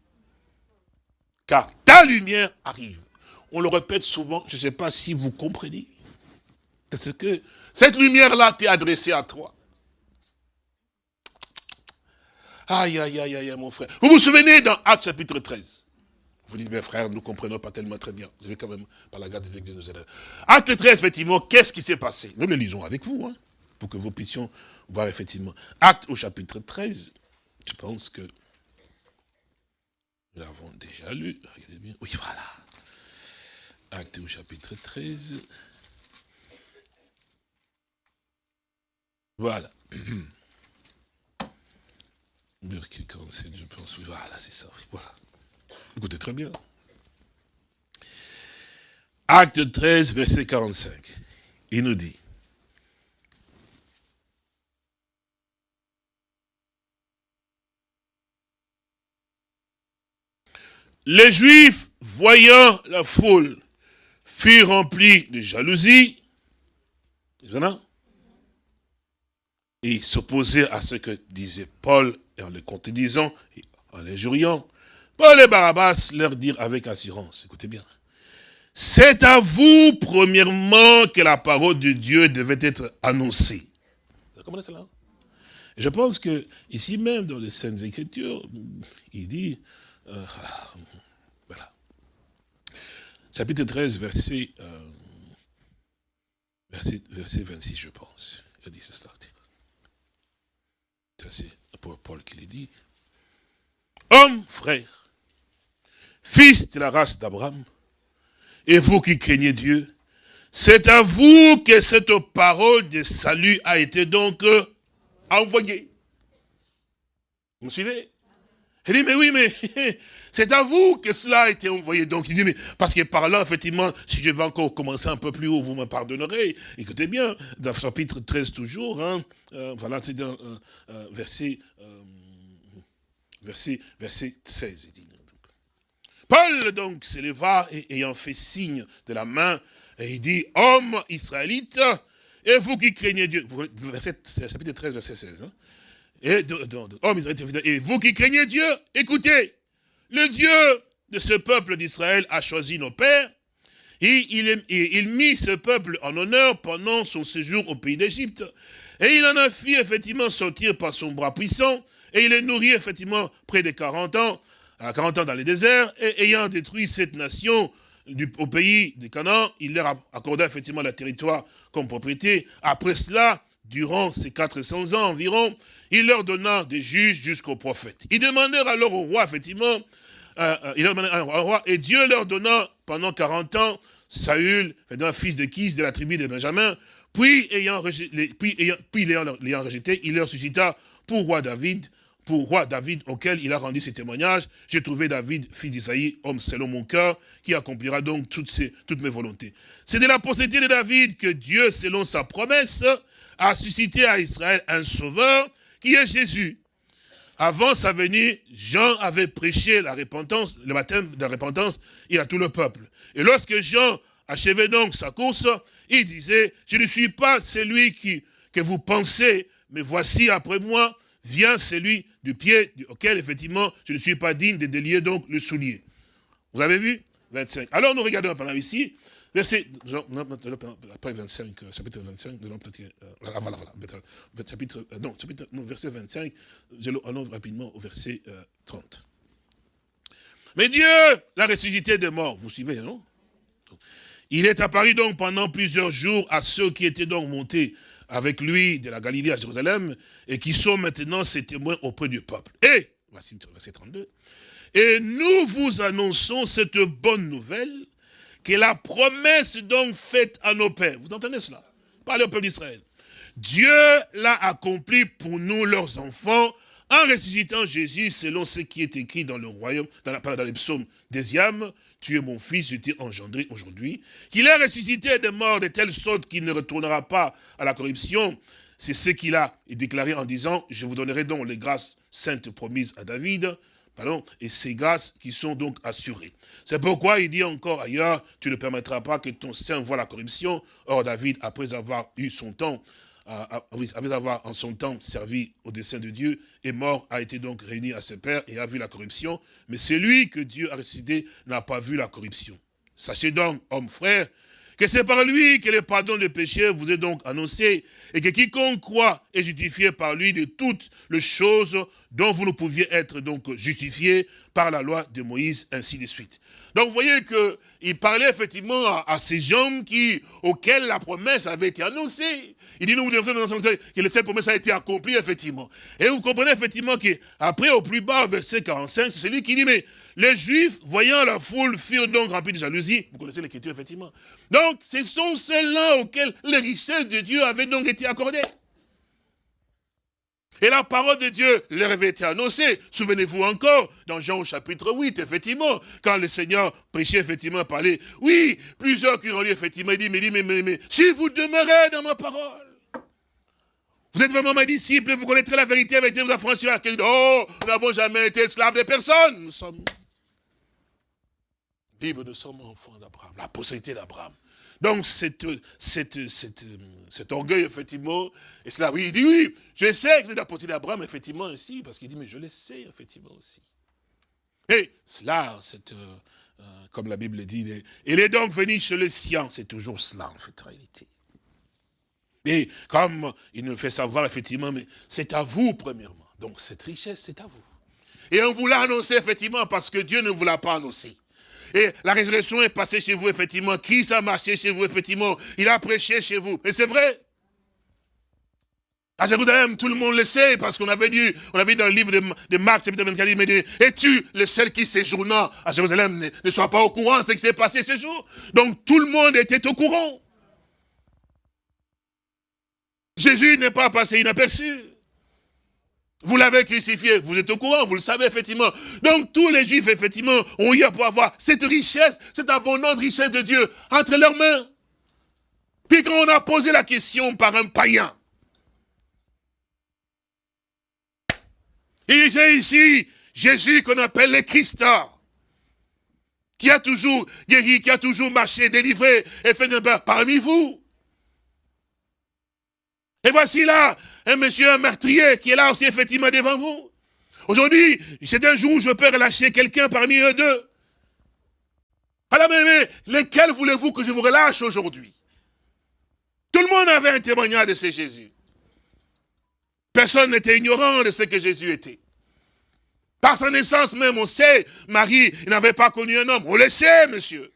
Car ta lumière arrive. On le répète souvent, je ne sais pas si vous comprenez. Parce que cette lumière-là t'est adressée à toi. Aïe, aïe, aïe, aïe, mon frère. Vous vous souvenez dans Acte chapitre 13 Vous dites, mes frères, nous ne comprenons pas tellement très bien. Vous avez quand même, par la garde de Dieu nous aider. Acte 13, effectivement, qu'est-ce qui s'est passé? Nous le lisons avec vous, hein, pour que vous puissiez voir effectivement. Acte au chapitre 13, je pense que nous l'avons déjà lu? Regardez bien. Oui, voilà. Acte au chapitre 13. Voilà. [clears throat] Verset 47, je pense. Voilà, c'est ça. Voilà. Écoutez très bien. Acte 13, verset 45. Il nous dit. Les Juifs, voyant la foule, furent remplis de jalousie. Et s'opposaient à ce que disait Paul en les contredisant, en les juriant, Paul et Barabbas leur dirent avec assurance, écoutez bien, c'est à vous, premièrement, que la parole de Dieu devait être annoncée. Vous comprenez cela? Je pense que, ici même, dans les Saintes Écritures, il dit, euh, voilà, chapitre 13, verset, euh, verset, verset 26, je pense. Il dit cela. Paul qui le dit. Homme, frère, fils de la race d'Abraham, et vous qui craignez Dieu, c'est à vous que cette parole de salut a été donc euh, envoyée. Vous me suivez? Il dit, mais oui, mais [laughs] c'est à vous que cela a été envoyé. Donc il dit, mais parce que par là, effectivement, si je vais encore commencer un peu plus haut, vous me pardonnerez. Écoutez bien, dans le chapitre 13 toujours, hein, euh, voilà, c'est dans euh, euh, verset, verset, verset 16. Il dit. Paul donc s'éleva et ayant fait signe de la main, et il dit, homme israélite, et vous qui craignez Dieu, verset, chapitre 13, verset 16, hein, et, et vous qui craignez Dieu, écoutez, le Dieu de ce peuple d'Israël a choisi nos pères, et il, il mit ce peuple en honneur pendant son séjour au pays d'Égypte. Et il en a fait effectivement sortir par son bras puissant, et il est nourri effectivement près de 40 ans, à 40 ans dans les déserts, et ayant détruit cette nation du, au pays de Canaan, il leur accorda effectivement le territoire comme propriété. Après cela, durant ces 400 ans environ, il leur donna des juges jusqu'aux prophètes. Ils demandèrent alors au roi, effectivement, euh, euh, au roi, et Dieu leur donna pendant 40 ans Saül, fils de Kis de la tribu de Benjamin, puis, ayant, puis, ayant, puis l'ayant rejeté, il leur suscita pour roi David, pour roi David, auquel il a rendu ses témoignages. J'ai trouvé David, fils d'Isaïe, homme selon mon cœur, qui accomplira donc toutes mes volontés. C'est de la postérité de David que Dieu, selon sa promesse, a suscité à Israël un sauveur, qui est Jésus. Avant sa venue, Jean avait prêché la repentance, le baptême de la repentance, et à tout le peuple. Et lorsque Jean achevait donc sa course, il disait, je ne suis pas celui que vous pensez, mais voici après moi, vient celui du pied auquel, effectivement, je ne suis pas digne de délier donc le soulier. Vous avez vu? 25. Alors nous regardons pendant ici, verset, après 25, chapitre 25, de voilà, voilà, chapitre, non, chapitre, non, verset 25, allons rapidement au verset 30. Mais Dieu l'a ressuscité des morts, vous suivez, non? Il est apparu donc pendant plusieurs jours à ceux qui étaient donc montés avec lui de la Galilée à Jérusalem, et qui sont maintenant ses témoins auprès du peuple. Et, verset 32, et nous vous annonçons cette bonne nouvelle, que la promesse donc faite à nos pères, vous entendez cela? Parlez au peuple d'Israël. Dieu l'a accompli pour nous, leurs enfants, en ressuscitant Jésus selon ce qui est écrit dans le royaume, dans, la, dans les psaumes âmes, tu es mon fils, je t'ai engendré aujourd'hui, qu'il est ressuscité des morts de telle sorte qu'il ne retournera pas à la corruption. C'est ce qu'il a déclaré en disant, je vous donnerai donc les grâces saintes promises à David, pardon, et ces grâces qui sont donc assurées. C'est pourquoi il dit encore ailleurs, tu ne permettras pas que ton sein voie la corruption. Or David, après avoir eu son temps, avait avoir en son temps servi au dessein de Dieu, est mort, a été donc réuni à ses pères et a vu la corruption. Mais celui que Dieu a ressuscité n'a pas vu la corruption. Sachez donc, hommes frères, que c'est par lui que le pardon des péchés vous est donc annoncé, et que quiconque croit est justifié par lui de toutes les choses dont vous ne pouviez être donc justifiés par la loi de Moïse, ainsi de suite. Donc vous voyez qu'il parlait effectivement à, ces gens qui, auxquels la promesse avait été annoncée. Il dit, nous vous devons que cette promesse a été accomplie, effectivement. Et vous comprenez effectivement qu'après, au plus bas, verset 45, c'est celui qui dit, mais les Juifs, voyant la foule, furent donc remplis de jalousie. Vous connaissez l'écriture, effectivement. Donc, ce sont ceux-là auxquels les richesses de Dieu avaient donc été accordées. Et la parole de Dieu leur avait été annoncée. Souvenez-vous encore, dans Jean chapitre 8, effectivement, quand le Seigneur prêchait, effectivement, parlait, oui, plusieurs qui ont lu, effectivement, il dit, mais, mais, mais, mais, si vous demeurez dans ma parole, vous êtes vraiment mes disciples, vous connaîtrez la vérité, avec Dieu vous affranchira. Oh, nous n'avons jamais été esclaves de personne. Nous sommes Bible, nous sommes enfants d'Abraham, la postérité d'Abraham. Donc, cet orgueil, effectivement, et cela, oui, il dit, oui, je sais que vous êtes la d'Abraham, effectivement, aussi, parce qu'il dit, mais je le sais, effectivement, aussi. Et cela, c'est, euh, comme la Bible dit, il est donc venu chez les siens, c'est toujours cela, en fait, en réalité. Et comme il nous fait savoir, effectivement, mais c'est à vous, premièrement. Donc, cette richesse, c'est à vous. Et on vous l'a annoncé, effectivement, parce que Dieu ne vous l'a pas annoncé. Et la résurrection est passée chez vous, effectivement. Christ a marché chez vous, effectivement? Il a prêché chez vous. Et c'est vrai. À Jérusalem, tout le monde le sait, parce qu'on avait lu, on avait dans le livre de, Marc, chapitre 24, il dit, es-tu le seul qui séjournant à Jérusalem? Ne, ne soit pas au courant de ce qui s'est passé ce jour Donc tout le monde était au courant. Jésus n'est pas passé inaperçu. Vous l'avez crucifié, vous êtes au courant, vous le savez effectivement. Donc tous les juifs effectivement ont eu à pouvoir avoir cette richesse, cette abondante richesse de Dieu entre leurs mains. Puis quand on a posé la question par un païen, et j'ai ici Jésus qu'on appelle le Christ, qui a toujours guéri, qui a toujours marché, délivré et fait un parmi vous. Et voici là un monsieur, un meurtrier, qui est là aussi effectivement devant vous. Aujourd'hui, c'est un jour où je peux relâcher quelqu'un parmi eux deux. Alors, mais, lesquels voulez-vous que je vous relâche aujourd'hui? Tout le monde avait un témoignage de ce Jésus. Personne n'était ignorant de ce que Jésus était. Par sa naissance même, on sait, Marie n'avait pas connu un homme. On le sait, monsieur.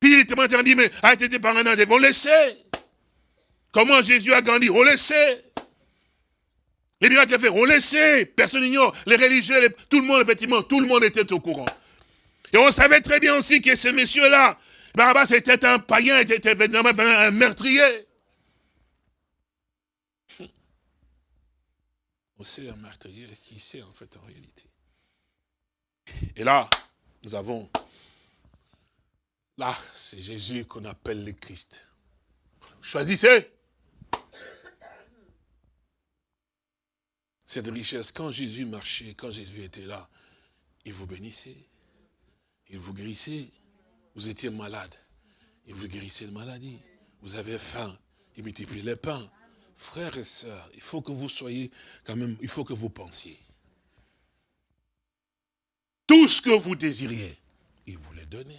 Puis il était dit, mais a été par un. On le sait. Comment Jésus a grandi? On le sait. Les miracles qu'il a fait, on le sait. Personne n'ignore. Les religieux, tout le monde, effectivement, tout le monde était au courant. Et on savait très bien aussi que ce monsieur-là, Barabbas était un païen, était un meurtrier. On sait un meurtrier qui sait en fait en réalité? Et là, nous avons, là, c'est Jésus qu'on appelle le Christ. Choisissez cette richesse. Quand Jésus marchait, quand Jésus était là, il vous bénissait, il vous guérissait. Vous étiez malade, il vous guérissait de maladie. Vous avez faim, il multiplie les pains. Frères et sœurs, il faut que vous soyez quand même, il faut que vous pensiez. Tout ce que vous désiriez, il vous l'a donné.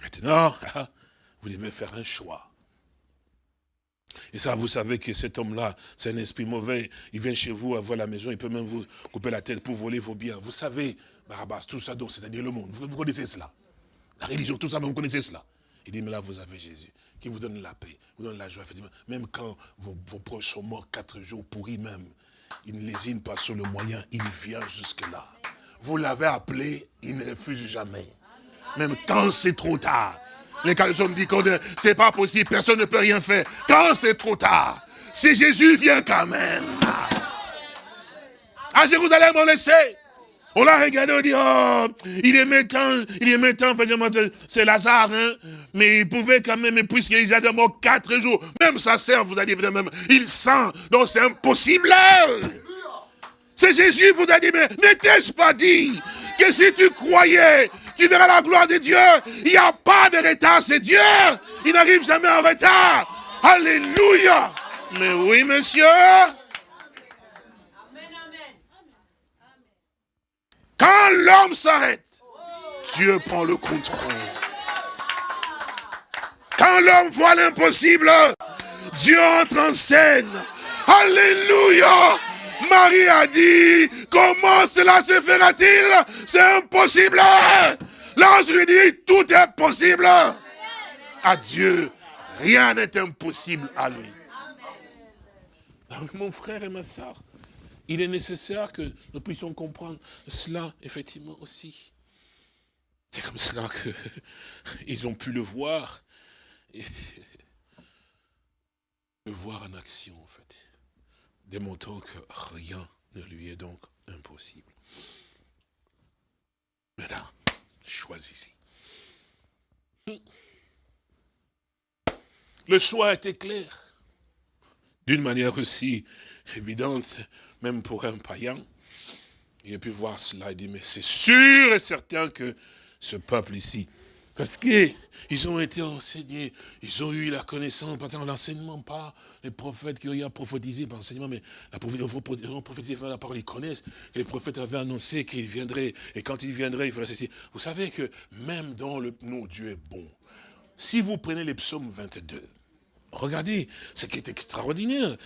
Maintenant, [laughs] vous devez faire un choix. Et ça, vous savez que cet homme-là, c'est un esprit mauvais. Il vient chez vous, avoir la maison, il peut même vous couper la tête pour voler vos biens. Vous savez, Barabbas, tout ça, c'est-à-dire le monde. Vous, connaissez cela? La religion, tout ça, vous connaissez cela? Il dit, mais là, vous avez Jésus, qui vous donne la paix, vous donne la joie, effectivement. Même quand vos, proches sont morts quatre jours pourris même, il ne lésine pas sur le moyen, il vient jusque-là. Vous l'avez appelé, il ne refuse jamais. Même quand c'est trop tard. Les me disent que c'est pas possible, personne ne peut rien faire. Quand c'est trop tard, si Jésus vient quand même. À Jérusalem, on le sait. On l'a regardé, on dit, oh, il est méchant, il est méchant, c'est Lazare, hein. Mais il pouvait quand même, puisqu'il a de mort quatre jours, même sa sœur, vous allez dire même, il sent, donc c'est impossible. C'est Jésus vous a dit, mais n'était-ce pas dit que si tu croyais, tu verras la gloire de Dieu? Il n'y a pas de retard, c'est Dieu. Il n'arrive jamais en retard. Alléluia. Mais oui, monsieur. Quand l'homme s'arrête, Dieu prend le contrôle. Quand l'homme voit l'impossible, Dieu entre en scène. Alléluia. Marie a dit, comment cela se fera-t-il? C'est impossible. L'ange lui dit, tout est possible. À Dieu, rien n'est impossible à lui. mon frère et ma soeur, il est nécessaire que nous puissions comprendre cela, effectivement, aussi. C'est comme cela qu'ils [laughs] ont pu le voir, [laughs] le voir en action, démontrant que rien ne lui est donc impossible. Maintenant, choisissez. Le choix était clair. D'une manière aussi évidente, même pour un païen. Il a pu voir cela et dit, mais c'est sûr et certain que ce peuple ici, parce qu'ils ont été enseignés, ils ont eu la connaissance, par l'enseignement, pas les prophètes qui ont prophétisé par l'enseignement, mais la ils ont prophétisé la parole, ils connaissent, les prophètes avaient annoncé qu'il viendrait, et quand il viendrait, il faudrait ceci. Vous savez que même dans le nom Dieu est bon. Si vous prenez les psaumes 22, Regardez ce qui est extraordinaire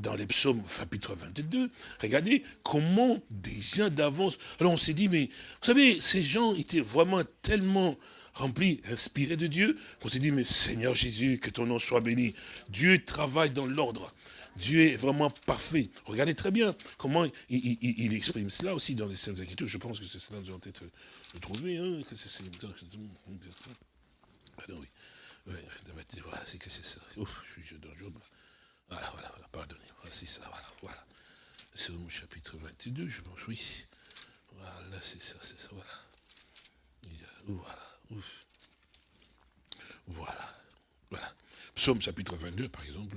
dans, les psaumes chapitre 22. Regardez comment gens d'avance... Alors on s'est dit, mais vous savez, ces gens étaient vraiment tellement remplis, inspirés de Dieu, qu'on s'est dit, mais Seigneur Jésus, que ton nom soit béni. Dieu travaille dans l'ordre. Dieu est vraiment parfait. Regardez très bien comment il, exprime cela aussi dans les Saintes Écritures. Je pense que c'est cela que. Hein, c'est, ah oui. Voilà, c'est que c'est ça. Job. Voilà, voilà, voilà, pardonnez. Voilà, c'est ça, voilà, voilà. C'est au chapitre 22, je pense, oui. Voilà, c'est ça, c'est ça, voilà. Voilà. Voilà. Psaume chapitre 22, par exemple.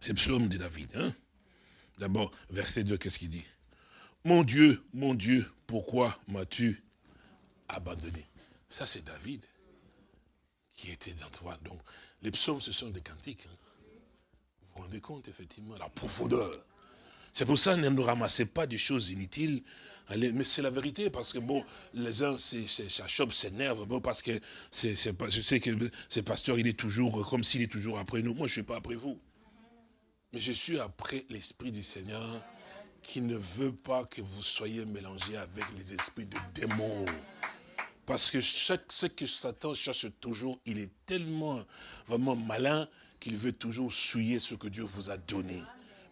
C'est psaume de David. Hein? D'abord, verset 2, qu'est-ce qu'il dit? Mon Dieu, mon Dieu, pourquoi m'as-tu abandonné? Ça, c'est David qui était dans toi. Donc, les psaumes, ce sont des cantiques. Hein. Vous vous rendez compte, effectivement, la profondeur. C'est pour ça, ne nous ramassez pas des choses inutiles. Mais c'est la vérité, parce que bon, les uns, ça chope, s'énerve, bon, parce que je sais que ce pasteur, il est toujours, comme s'il est toujours après nous. Moi, je ne suis pas après vous. Mais je suis après l'Esprit du Seigneur qui ne veut pas que vous soyez mélangés avec les esprits de démons. Parce que ce que Satan cherche toujours, il est tellement vraiment malin qu'il veut toujours souiller ce que Dieu vous a donné.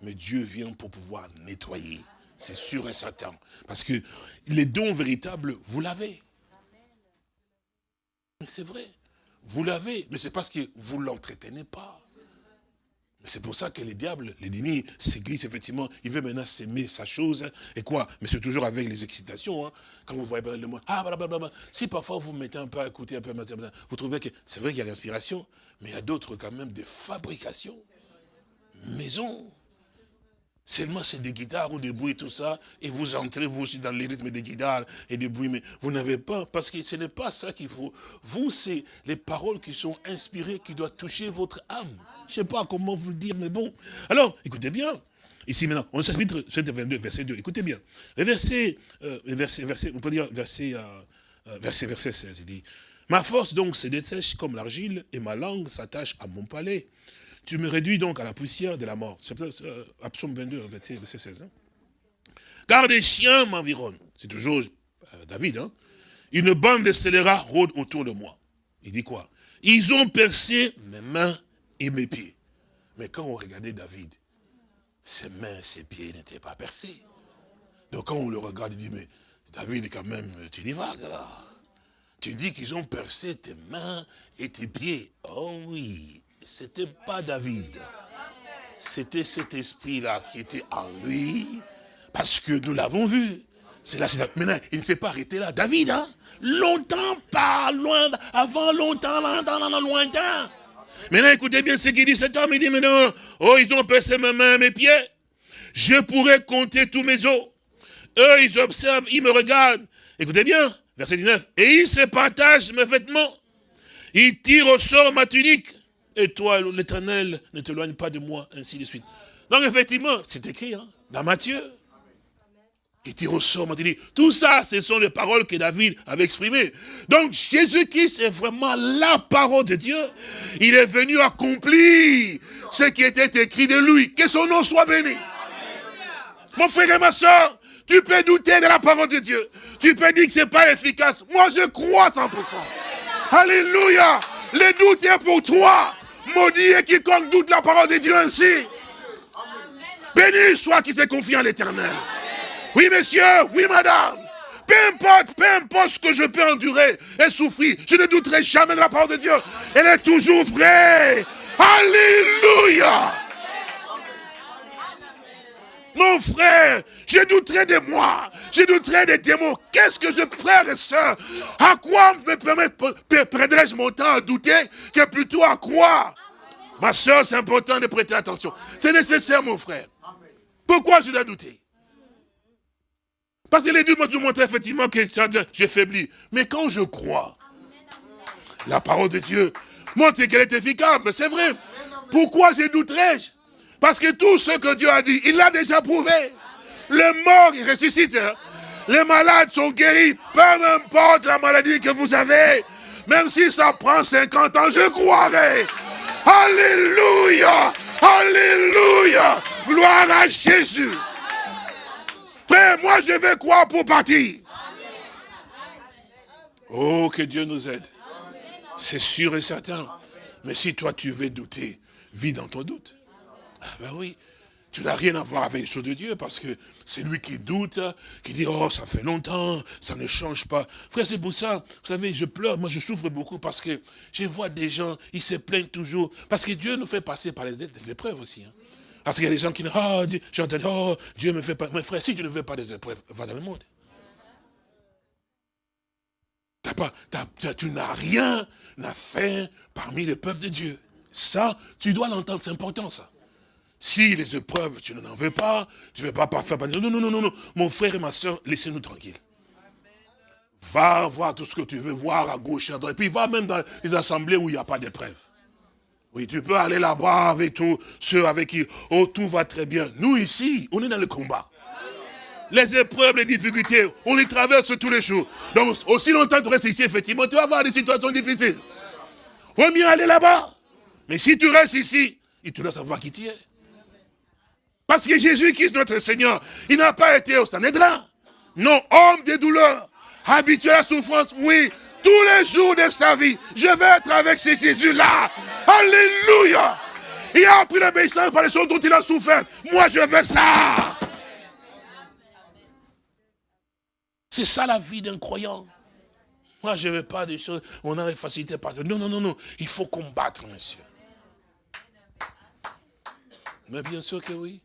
Mais Dieu vient pour pouvoir nettoyer. C'est sûr et certain. Parce que les dons véritables, vous l'avez. C'est vrai. vous l'avez, mais c'est parce que vous ne l'entretenez pas. C'est pour ça que les diables, l'ennemi, s'église, effectivement, il veut maintenant s'aimer sa chose, et quoi? Mais c'est toujours avec les excitations, hein. quand vous voyez le mot, ah, blablabla. Si parfois vous mettez un peu à écouter, un peu à vous trouvez que c'est vrai qu'il y a l'inspiration, mais il y a d'autres quand même des fabrications. Maison. Seulement c'est des guitares ou des bruits, tout ça, et vous entrez vous aussi dans les rythmes des guitares et des bruits, mais vous n'avez pas, parce que ce n'est pas ça qu'il faut. Vous, c'est les paroles qui sont inspirées, qui doivent toucher votre âme. Je ne sais pas comment vous le dire, mais bon. Alors, écoutez bien. Ici maintenant, on chapitre 22, verset 2. Écoutez bien. Le verset, euh, verset, verset, on peut dire verset, euh, euh, verset, verset 16, il dit, Ma force donc se détache comme l'argile, et ma langue s'attache à mon palais. Tu me réduis donc à la poussière de la mort. C'est euh, Psaume 22, verset 16. Hein. Car des chiens m'environnent. C'est toujours David. Hein. Une bande de scélérats rôde autour de moi. Il dit quoi? Ils ont percé mes mains et mes pieds. Mais quand on regardait David, ses mains, ses pieds n'étaient pas percés. Donc quand on le regarde, il dit, mais David, quand même, tu dis vagues là. Tu dis qu'ils ont percé tes mains et tes pieds. Oh oui, c'était pas David. C'était cet esprit-là qui était en lui, parce que nous l'avons vu. C'est là, maintenant, il ne s'est pas arrêté là. David, hein, longtemps, pas loin, avant longtemps, longtemps, lointain. Maintenant, écoutez bien ce qu'il dit cet homme. Il dit maintenant, oh, ils ont percé mes mains, mes pieds. Je pourrais compter tous mes os. Eux, ils observent, ils me regardent. Écoutez bien, verset 19. Et ils se partagent mes vêtements. Ils tirent au sort ma tunique. Et toi, l'éternel, ne t'éloigne pas de moi, ainsi de suite. Donc, effectivement, c'est écrit hein, dans Matthieu. Et tu ressors, dit, tout ça, ce sont les paroles que David avait exprimées. Donc Jésus-Christ est vraiment la parole de Dieu. Il est venu accomplir ce qui était écrit de lui. Que son nom soit béni. Mon frère et ma soeur, tu peux douter de la parole de Dieu. Tu peux dire que ce n'est pas efficace. Moi, je crois 100%. Alléluia. Le doute est pour toi. Maudit est quiconque doute la parole de Dieu ainsi. Béni soit qui se confie en l'éternel. Oui, monsieur, oui, madame. Peu importe, peu importe ce que je peux endurer et souffrir, je ne douterai jamais de la parole de Dieu. Elle est toujours vraie. Alléluia. Mon frère, je douterai de moi, je douterai des démons. Qu'est-ce que je, frère et soeur, à quoi me perdrais-je mon temps à douter que plutôt à croire? Ma soeur, c'est important de prêter attention. C'est nécessaire, mon frère. Pourquoi je dois douter? Parce que les dieux m'ont montré effectivement que j'ai faibli. Mais quand je crois, la parole de Dieu montre qu'elle est efficace. Mais c'est vrai. Pourquoi j'ai douterai-je? Parce que tout ce que Dieu a dit, il l'a déjà prouvé. Les morts, ils ressuscitent. Hein. Les malades sont guéris. Peu importe la maladie que vous avez. Même si ça prend 50 ans, je croirai. Alléluia. Alléluia. Gloire à Jésus. Frère, moi je vais croire pour partir. Oh, que Dieu nous aide. C'est sûr et certain. Mais si toi tu veux douter, vis dans ton doute. Ah ben oui, tu n'as rien à voir avec les choses de Dieu parce que c'est lui qui doute, qui dit, oh, ça fait longtemps, ça ne change pas. Frère, c'est pour ça, vous savez, je pleure, moi je souffre beaucoup parce que je vois des gens, ils se plaignent toujours. Parce que Dieu nous fait passer par les, épreuves aussi. Hein. Parce qu'il y a des gens qui disent, oh, Dieu, oh, Dieu me fait pas. Mais frère, si tu ne veux pas des épreuves, va dans le monde. pas, tu n'as rien à faire parmi les peuples de Dieu. Ça, tu dois l'entendre, c'est important ça. Si les épreuves, tu n'en veux pas, tu ne veux pas faire... Non, non, non, non, non. Mon frère et ma soeur, laissez-nous tranquilles. Va voir tout ce que tu veux voir à gauche, à droite. Et puis va même dans les assemblées où il n'y a pas d'épreuves. Oui, tu peux aller là-bas avec tous ceux avec qui oh, tout va très bien. Nous ici, on est dans le combat. Les épreuves, les difficultés, on les traverse tous les jours. Donc, aussi longtemps que tu restes ici, effectivement, tu vas avoir des situations difficiles. Vaut mieux aller là-bas. Mais si tu restes ici, il te laisse savoir qui tu es. Parce que Jésus, qui est notre Seigneur, il n'a pas été au Sanhédrin. Non, homme des douleurs, habitué à la souffrance, oui, tous les jours de sa vie, je vais être avec ce Jésus-là. Alléluia. Il a appris l'obéissance par les choses dont il a souffert. Moi, je veux ça. C'est ça la vie d'un croyant. Moi, je ne veux pas des choses, on a des facilités partout. Non, non, non, non. Il faut combattre, monsieur. Mais bien sûr que oui.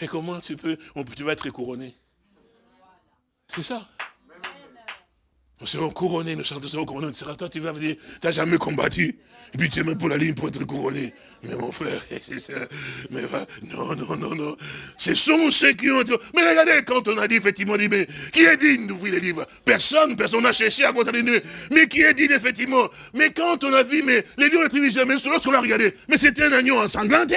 Et comment tu peux, tu vas être couronné C'est ça. Nous serons couronnés, nous serons couronnés. Toi, tu vas venir, tu n'as jamais combattu. Et puis tu es même pour la ligne pour être couronné. Mais mon frère, [laughs] mais non, non, non, non. Ce sont ceux qui ont... Mais regardez, quand on a dit effectivement, dit, mais qui est digne d'ouvrir les livres? Personne, personne n'a cherché à cause des Mais qui est digne effectivement? Mais quand on a vu, mais les lions ne jamais, lorsqu'on l'a regardé, mais c'était un agneau ensanglanté.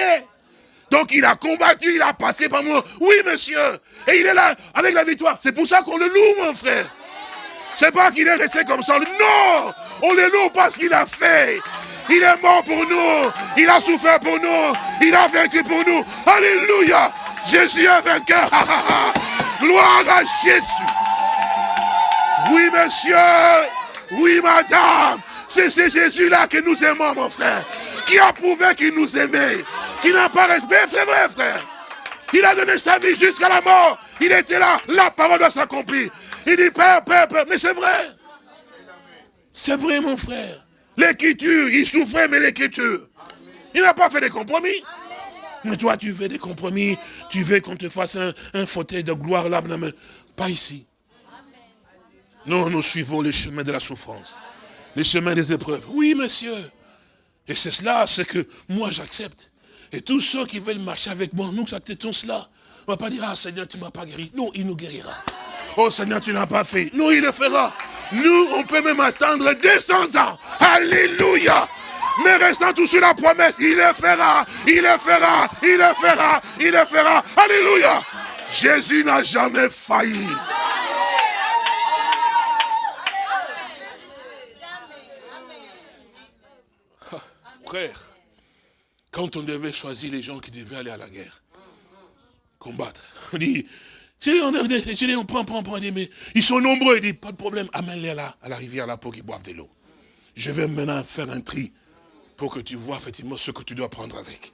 Donc il a combattu, il a passé par moi. Oui, monsieur. Et il est là avec la victoire. C'est pour ça qu'on le loue, mon frère. C'est pas qu'il est resté comme ça. Non On le loue parce qu'il a fait. Il est mort pour nous. Il a souffert pour nous. Il a vaincu pour nous. Alléluia. Jésus est vainqueur. Gloire à Jésus. Oui, monsieur. Oui, madame. C'est ce Jésus-là que nous aimons, mon frère. Qui a prouvé qu'il nous aimait qui n'a pas respect, c'est vrai, frère. Il a donné sa vie jusqu'à la mort. Il était là, la parole doit s'accomplir. Il dit, Père, Père, Père, mais c'est vrai. C'est vrai, mon frère. L'écriture, il souffrait, mais l'écriture. Il n'a pas fait des compromis. Mais toi, tu fais des compromis. Tu veux qu'on te fasse un, fauteuil de gloire là, mais pas ici. Non, nous suivons le chemin de la souffrance. Le chemin des épreuves. Oui, monsieur. Et c'est cela, c'est que moi j'accepte. Et tous ceux qui veulent marcher avec moi, nous acceptons cela. On ne va pas dire, ah Seigneur, tu ne m'as pas guéri. Non, il nous guérira. Oh Seigneur, tu n'as pas fait. Non, il le fera. Nous, on peut même attendre 200 ans. Alléluia. Mais restant tout sur la promesse, il le fera, il le fera, il le fera, il le fera. Alléluia. Jésus n'a jamais failli. Quand on devait choisir les gens qui devaient aller à la guerre, combattre, on dit, on, prend, prend, prend, mais ils sont nombreux, il dit, pas de problème, amène-les là, à la rivière là pour qu'ils boivent de l'eau. Je vais maintenant faire un tri pour que tu vois effectivement ce que tu dois prendre avec.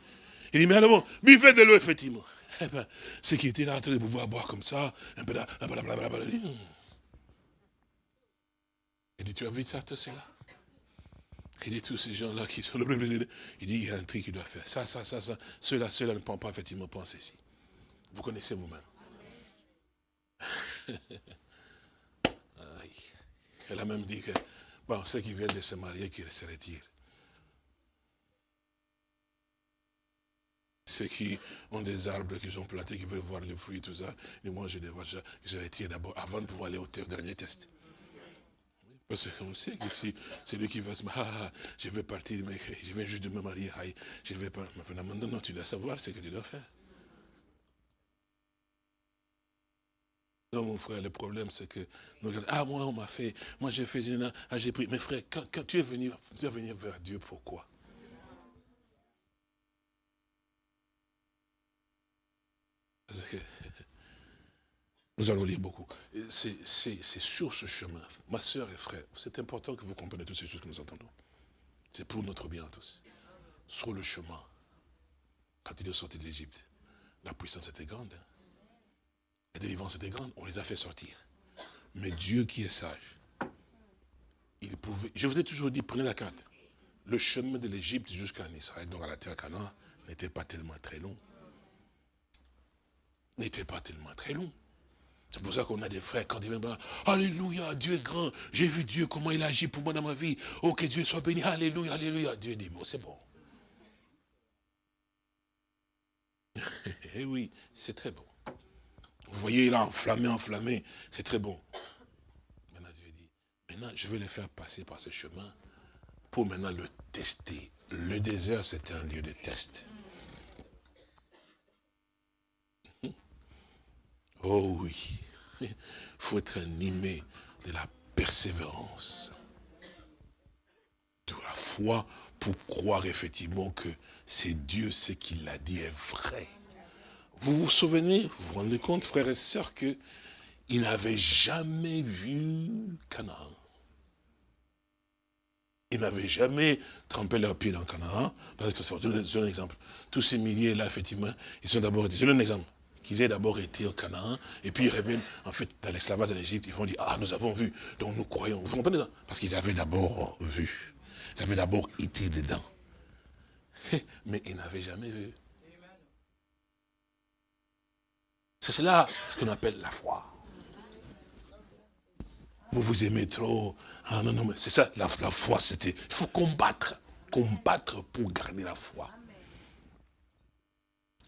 Il dit, mais alors, buvez de l'eau, effectivement. Eh ben, ceux qui étaient là en train de pouvoir boire comme ça, un peu là, blablabla. Il dit, tu as vu ça, tout cela il dit tous ces gens-là qui sont... Il dit, il y a un truc qu'il doit faire. Ça, ça, ça, ça. Ceux-là, ceux-là ne pensent pas effectivement penser ici. Vous connaissez vous-même. [laughs] Elle a même dit que, bon, ceux qui viennent de se marier, qu'ils se retirent. Ceux qui ont des arbres qui sont plantés, qui veulent voir les fruits, tout ça, et moi je les vois, je, je retire d'abord, avant de pouvoir aller au dernier test. Parce qu'on sait que si c'est lui qui va se marier, ah, ah, je vais partir, mais je viens juste me marier, je vais pas. Mais non, tu dois savoir ce que tu dois faire. Non, mon frère, le problème, c'est que ah, moi, on m'a fait, moi, j'ai fait, ah, j'ai pris. Mais frère, quand, tu es venu, tu es venu vers Dieu, pourquoi? Parce que nous allons lire beaucoup. C'est sur ce chemin, ma soeur et frère, c'est important que vous compreniez toutes ces choses que nous entendons. C'est pour notre bien à tous. Sur le chemin, quand il est sorti d'Égypte, la puissance était grande. Hein. La délivrance était grande, on les a fait sortir. Mais Dieu qui est sage, il pouvait... Je vous ai toujours dit, prenez la carte. Le chemin de l'Égypte jusqu'en Israël, donc à la terre Canaan, n'était pas tellement très long. N'était pas tellement très long. C'est pour ça qu'on a des frères, quand ils viennent, Alléluia, Dieu est grand. J'ai vu Dieu, comment il agit pour moi dans ma vie. Oh, que Dieu soit béni. Alléluia, Alléluia. Dieu dit, bon, c'est bon. [laughs] Eh oui, c'est très bon. Vous voyez là, enflammé, enflammé, c'est très bon. Maintenant, Dieu dit, maintenant, je vais les faire passer par ce chemin pour maintenant le tester. Le désert, c'est un lieu de test. Oh oui, il faut être animé de la persévérance, de la foi pour croire effectivement que c'est Dieu, ce qu'il a dit est vrai. Vous vous souvenez, vous vous rendez compte, frères et sœurs, qu'il n'avait jamais vu Canaan. Ils n'avaient jamais trempé leurs pieds dans Canaan. Parce que c'est un exemple. Tous ces milliers là, effectivement, ils sont d'abord, c'est un exemple qu'ils aient d'abord été au Canaan, et puis ils reviennent, en fait, dans l'esclavage en Égypte, ils vont dire, ah, nous avons vu, donc nous croyons. Vous comprenez Parce qu'ils avaient d'abord vu. Ils avaient d'abord été dedans. Mais ils n'avaient jamais vu. C'est cela ce qu'on appelle la foi. Vous vous aimez trop. Ah non, non, mais c'est ça, la foi, c'était. Il faut combattre. Combattre pour garder la foi.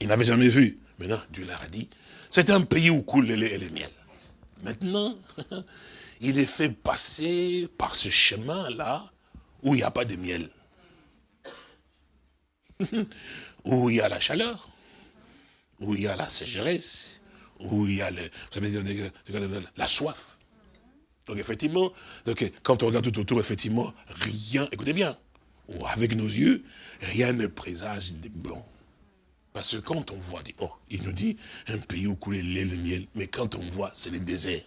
Ils n'avaient jamais vu. Maintenant, Dieu leur a dit, c'est un pays où coule le lait et le miel. Maintenant, [laughs] il est fait passer par ce chemin-là où il n'y a pas de miel. [laughs] où il y a la chaleur, où il y a la sécheresse, où il y a le, la soif. Donc effectivement, donc, quand on regarde tout autour, effectivement, rien, écoutez bien, avec nos yeux, rien ne présage de bon. Parce que quand on voit, oh, il nous dit un pays où coule lait le miel, mais quand on voit, c'est le désert.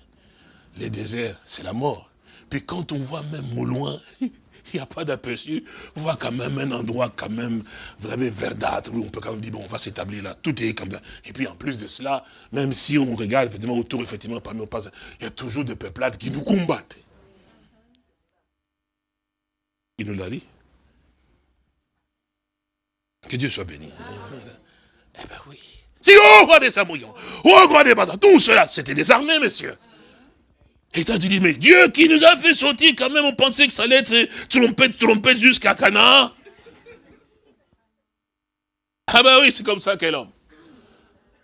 Le désert, c'est la mort. Puis quand on voit même au loin, [laughs] il n'y a pas d'aperçu, on voit quand même un endroit quand même, avez verdâtre, où on peut quand même dire, bon, on va s'établir là, tout est comme ça. Et puis en plus de cela, même si on regarde effectivement autour, effectivement, parmi nos pas, il y a toujours des peuplades qui nous combattent. Il nous l'a dit. Que Dieu soit béni. Eh bien oui. Si, oh, roi des Samouyons, oh, roi des Bazars, tout cela, c'était des armées, messieurs. Et tu dis, mais Dieu qui nous a fait sortir, quand même, on pensait que ça allait être trompette, trompette jusqu'à Canaan. Ah ben oui, c'est comme ça qu'est l'homme.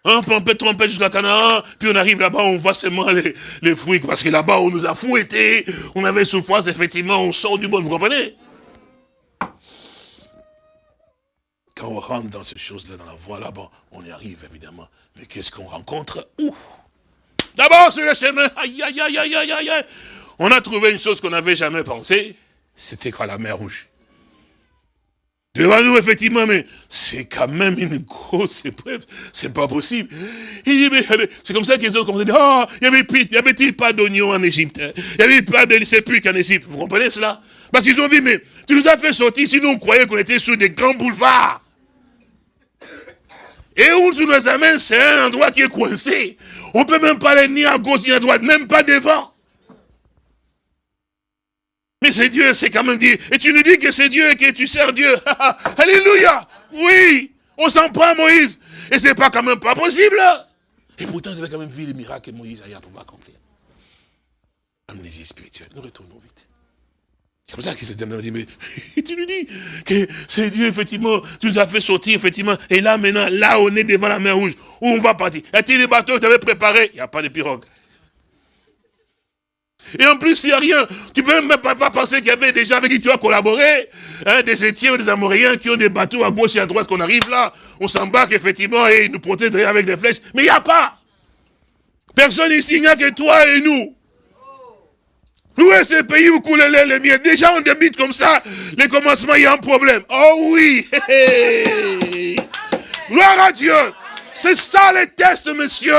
Un trompette, trompette jusqu'à Canaan, puis on arrive là-bas, on voit seulement les, les fruits, parce que là-bas, on nous a fouettés, on avait souffrance, effectivement, on sort du bon, vous comprenez? Quand on rentre dans ces choses-là, dans la voie là-bas, on y arrive évidemment. Mais qu'est-ce qu'on rencontre? D'abord sur le chemin, aïe, aïe, aïe, aïe, aïe, aïe, on a trouvé une chose qu'on n'avait jamais pensé, c'était quoi la mer rouge? Devant nous, effectivement, mais c'est quand même une grosse épreuve, c'est pas possible. Il dit, mais c'est comme ça qu'ils ont commencé à dire, oh, y avait-il pas d'oignons en Égypte? Il n'y avait pas de sépulcres en Égypte, vous comprenez cela? Parce qu'ils ont dit, mais tu nous as fait sortir, sinon on croyait qu'on était sur des grands boulevards. Et où tu nous amènes, c'est un endroit qui est coincé. On ne peut même pas aller ni à gauche ni à droite, même pas devant. Mais c'est Dieu, c'est quand même dit. Et tu nous dis que c'est Dieu et que tu sers Dieu. [laughs] Alléluia. Oui, on s'en prend Moïse. Et c'est pas quand même pas possible. Et pourtant, vous avez quand même vu les miracles que Moïse a à pouvoir accomplir. Amnésie spirituelle. Nous retournons vite. C'est pour ça qu'il s'est dit, mais [laughs] tu nous dis que c'est Dieu, effectivement, tu nous as fait sortir, effectivement, et là, maintenant, là, on est devant la mer rouge, où on va partir. Y a-t-il des bateaux que tu avais préparés Il n'y a pas de pirogue. Et en plus, il n'y a rien. Tu peux même pas, penser qu'il y avait des gens avec qui tu as collaboré, hein, des Étiens ou des Amoréens qui ont des bateaux à gauche et à droite, qu'on arrive là, on s'embarque effectivement et ils nous protègent avec des flèches. Mais il n'y a pas. Personne ici, il n'y a que toi et nous. Où est ce pays où coule les, les miens Déjà, on débite comme ça, les commencements, il y a un problème. Oh oui Gloire à Dieu C'est ça les tests, monsieur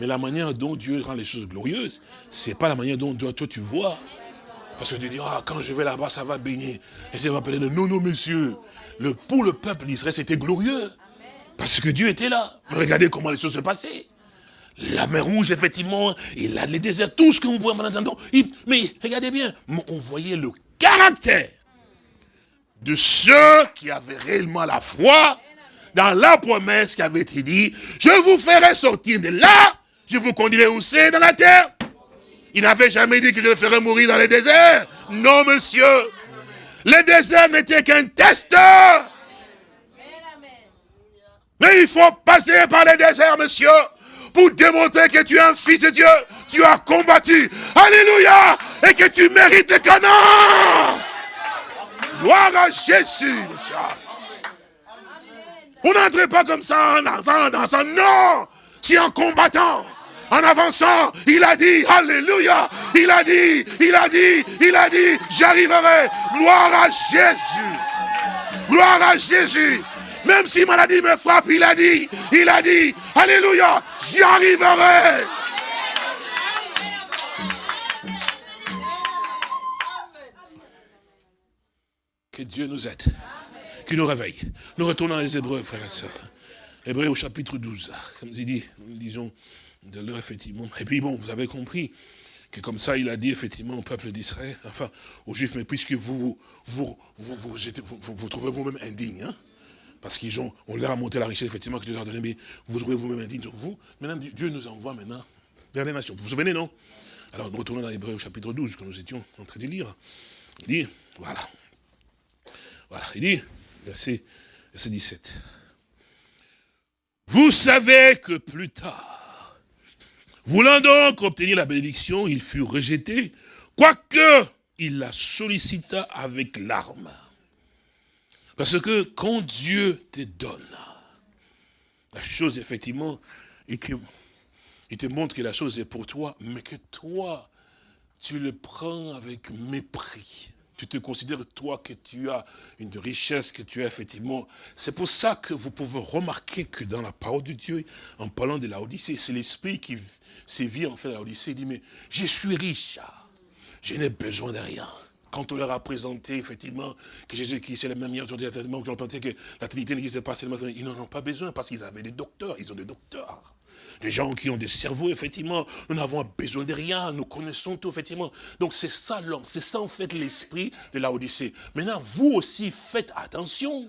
Mais la manière dont Dieu rend les choses glorieuses, c'est pas la manière dont toi, tu vois. Parce que tu dis, ah, quand je vais là-bas, ça va baigner. Et ça va appeler, non, non, monsieur. Le, pour le peuple d'Israël, c'était glorieux. Parce que Dieu était là. Regardez comment les choses se passaient. La mer rouge, effectivement, et là, les déserts, tout ce que vous pouvez en entendre. Mais regardez bien, on voyait le caractère de ceux qui avaient réellement la foi dans la promesse qui avait été dit, je vous ferai sortir de là, je vous conduirai aussi dans la terre. Il n'avait jamais dit que je le ferais mourir dans les déserts. Non, monsieur. Le désert n'était qu'un test. Mais il faut passer par les déserts, monsieur, pour démontrer que tu es un fils de Dieu. Tu as combattu. Alléluia. Et que tu mérites le canon. Gloire à Jésus, monsieur. On n'entre pas comme ça en avant dans un non. C'est en combattant en avançant, il a dit, Alléluia, il a dit, il a dit, il a dit, j'arriverai. Gloire à Jésus. Gloire à Jésus. Même si maladie me frappe, il a dit, il a dit, Alléluia, j'y arriverai. Que Dieu nous aide. Qu'il nous réveille. Nous retournons les Hébreux, frères et sœurs. Hébreux au chapitre 12. Comme je dit, nous lisons de l'heure, effectivement. Et puis bon, vous avez compris que comme ça, il a dit effectivement au peuple d'Israël, enfin aux Juifs, mais puisque vous vous, vous, vous, vous, trouvez vous-même indignes, hein, parce qu'ils ont, on leur a monté la richesse, effectivement, que Dieu leur a donné, mais vous trouvez vous-même indignes, vous, maintenant Dieu nous envoie maintenant vers les nations. Vous vous souvenez, non? Alors nous retournons dans Hébreu chapitre 12, que nous étions en train de lire. Il dit, voilà, voilà, il dit, verset 17. Vous savez que plus tard, voulant donc obtenir la bénédiction, il fut rejeté, quoique il la sollicita avec larmes. Parce que quand Dieu te donne, la chose effectivement, et que, il te montre que la chose est pour toi, mais que toi, tu le prends avec mépris tu te considères toi que tu as une richesse, que tu as effectivement... C'est pour ça que vous pouvez remarquer que dans la parole de Dieu, en parlant de la Odyssée, c'est l'esprit qui sévit en fait la Odyssée, il dit, mais je suis riche, je n'ai besoin de rien. Quand on leur a présenté, effectivement, que Jésus-Christ c'est le même hier aujourd'hui, effectivement, que pensé que la Trinité n'existait pas, ils n'en ont pas besoin parce qu'ils avaient des docteurs, ils ont des docteurs. Des gens qui ont des cerveaux, effectivement, nous n'avons besoin de rien, nous connaissons tout, effectivement. Donc c'est ça l'homme, c'est ça en fait l'esprit de la Odyssée. Maintenant, vous aussi, faites attention,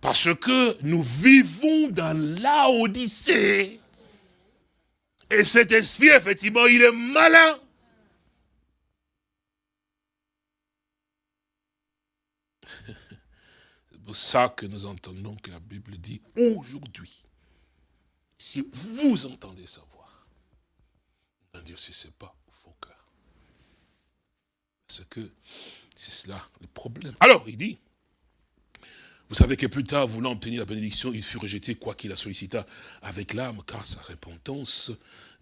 parce que nous vivons dans la Odyssée. Et cet esprit, effectivement, il est malin. [laughs] C'est pour ça que nous entendons que la Bible dit aujourd'hui si vous entendez sa voix, non Dieu, si ce pas vos cœurs. Parce que c'est cela le problème. Alors, il dit, vous savez que plus tard, voulant obtenir la bénédiction, il fut rejeté, quoi qu'il la sollicita, avec l'âme, car sa repentance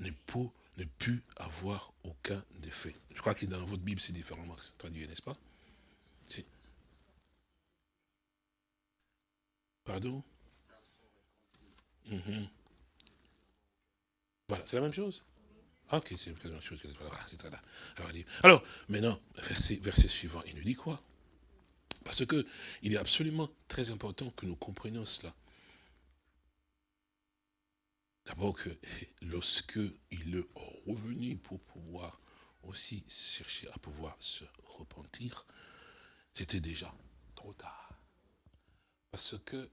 ne, peut, ne put avoir aucun effet. Je crois que dans votre Bible, c'est différemment traduit, n'est-ce pas? Pardon? Mhm. Voilà, c'est la même chose ah, Ok, c'est la même chose. Voilà, Alors, alors, maintenant, verset, verset suivant, il nous dit quoi? Parce que il est absolument très important que nous comprenions cela. D'abord que [laughs] lorsque il est revenu pour pouvoir aussi chercher à pouvoir se repentir, c'était déjà trop tard. Parce que,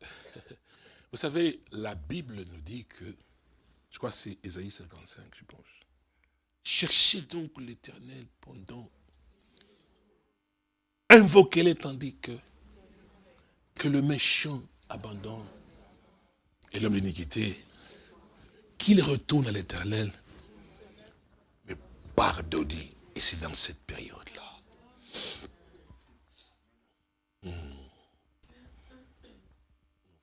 [laughs] vous savez, la Bible nous dit que je crois que c'est Ésaïe 55, je pense. Cherchez donc l'éternel pendant... Invoquez-le tandis que, que le méchant abandonne. Et l'homme d'iniquité, qu'il retourne à l'éternel, mais pardonne. Et c'est dans cette période-là. Hmm.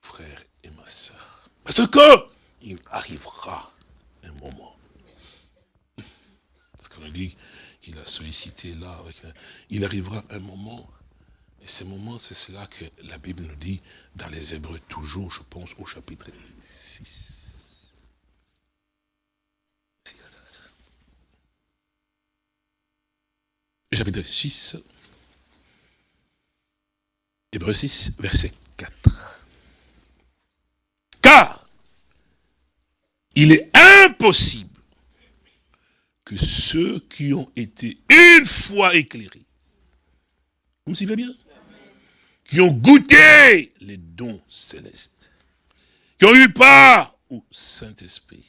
Frère et ma soeur. Parce que il arrivera un moment. Parce qu'on dit qu'il a sollicité là, il arrivera un moment, et ce moment, c'est cela que la Bible nous dit dans les Hébreux, toujours, je pense, au chapitre 6. Chapitre 6, Hébreux 6, verset 4. Il est impossible que ceux qui ont été une fois éclairés, vous me suivez bien Qui ont goûté les dons célestes, qui ont eu part au Saint-Esprit,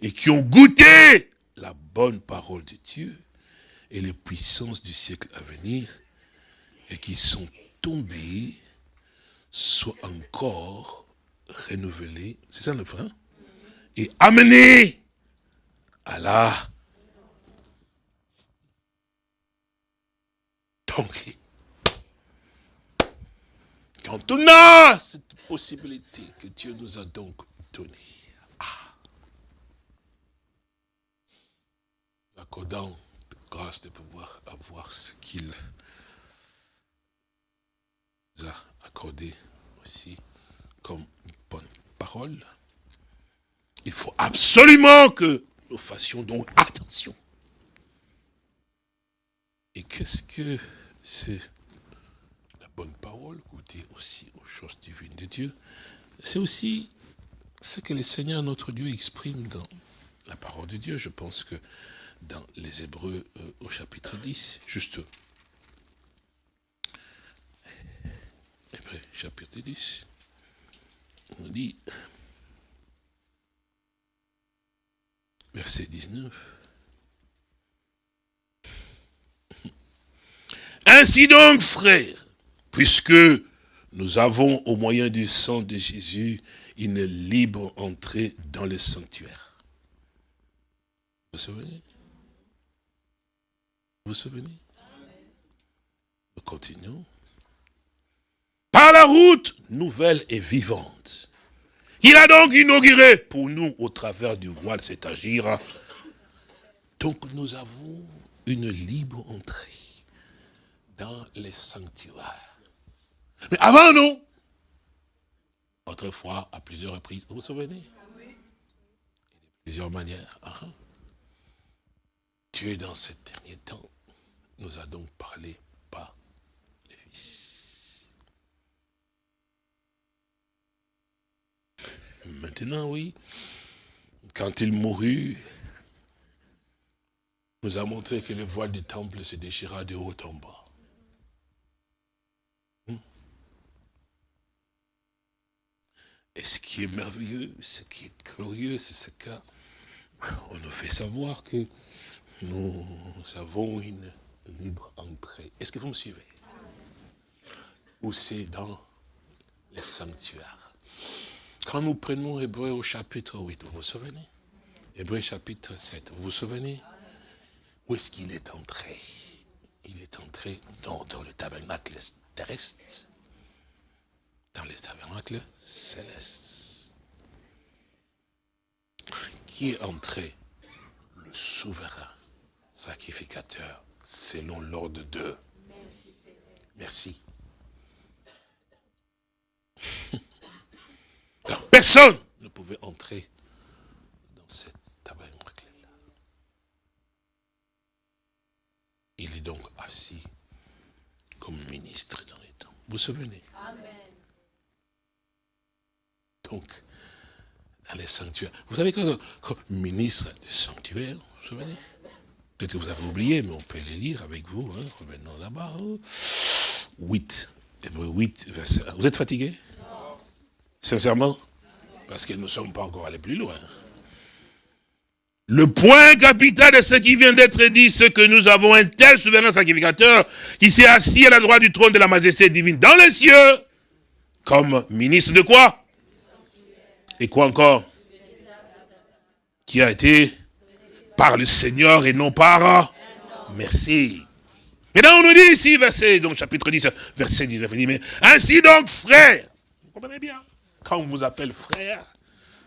et qui ont goûté la bonne parole de Dieu et les puissances du siècle à venir, et qui sont tombés, soient encore renouvelés. C'est ça le frère et amener à la... Donc, quand on a cette possibilité que Dieu nous a donc donnée, ah, accordant grâce de pouvoir avoir ce qu'il nous a accordé aussi comme bonne parole, il faut absolument que nous fassions donc attention. Et qu'est-ce que c'est la bonnes paroles, goûter aussi aux choses divines de Dieu? C'est aussi ce que le Seigneur notre Dieu exprime dans la parole de Dieu. Je pense que dans les Hébreux euh, au chapitre 10, juste. Hébreux chapitre 10, on dit, verset 19, Ainsi donc, frères, puisque nous avons au moyen du sang de Jésus une libre entrée dans le sanctuaire. Vous vous souvenez? Vous vous souvenez? Nous continuons. Par la route nouvelle et vivante, il a donc inauguré pour nous au travers du voile, c'est agir. Donc nous avons une libre entrée dans les sanctuaires. Mais avant, nous, autrefois, à plusieurs reprises, vous vous souvenez? De plusieurs manières. Dieu, dans ces derniers temps, nous a donc parlé par les Fils. Maintenant, oui, quand il mourut, nous a montré que le voile du temple se déchira de haut en bas. Et ce qui est merveilleux, ce qui est glorieux, c'est ce qu'on nous fait savoir que nous avons une libre entrée. Est-ce que vous me suivez? Ou c'est dans les sanctuaires. Quand nous prenons Hébreu au chapitre 8, vous vous souvenez? Hébreu chapitre 7, vous vous souvenez? Où est-ce qu'il est entré? Il est entré dans, dans le tabernacle terrestre. Dans les tabernacles célestes. Qui est entré? Le souverain sacrificateur, selon l'ordre de... Merci. [laughs] personne ne pouvait entrer dans cette tabernacle-là. Il est donc assis comme ministre dans les temps. Vous vous souvenez? Amen donc dans les sanctuaires. Vous savez que comme ministre du sanctuaire, vous vous souvenez? Peut-être que vous avez oublié, mais on peut les lire avec vous. Hein. Revenons là-bas. 8. 8, verset Vous êtes fatigué? Sincèrement Parce que nous ne sommes pas encore allés plus loin. Le point capital de ce qui vient d'être dit, c'est que nous avons un tel souverain sacrificateur qui s'est assis à la droite du trône de la majesté divine dans les cieux, comme ministre de quoi? Et quoi encore? Qui a été par le Seigneur et non par... Merci. Et là, on nous dit ici, verset, donc chapitre 10, verset 19, il dit, mais ainsi donc, frère, vous comprenez bien, quand on vous appelle frère,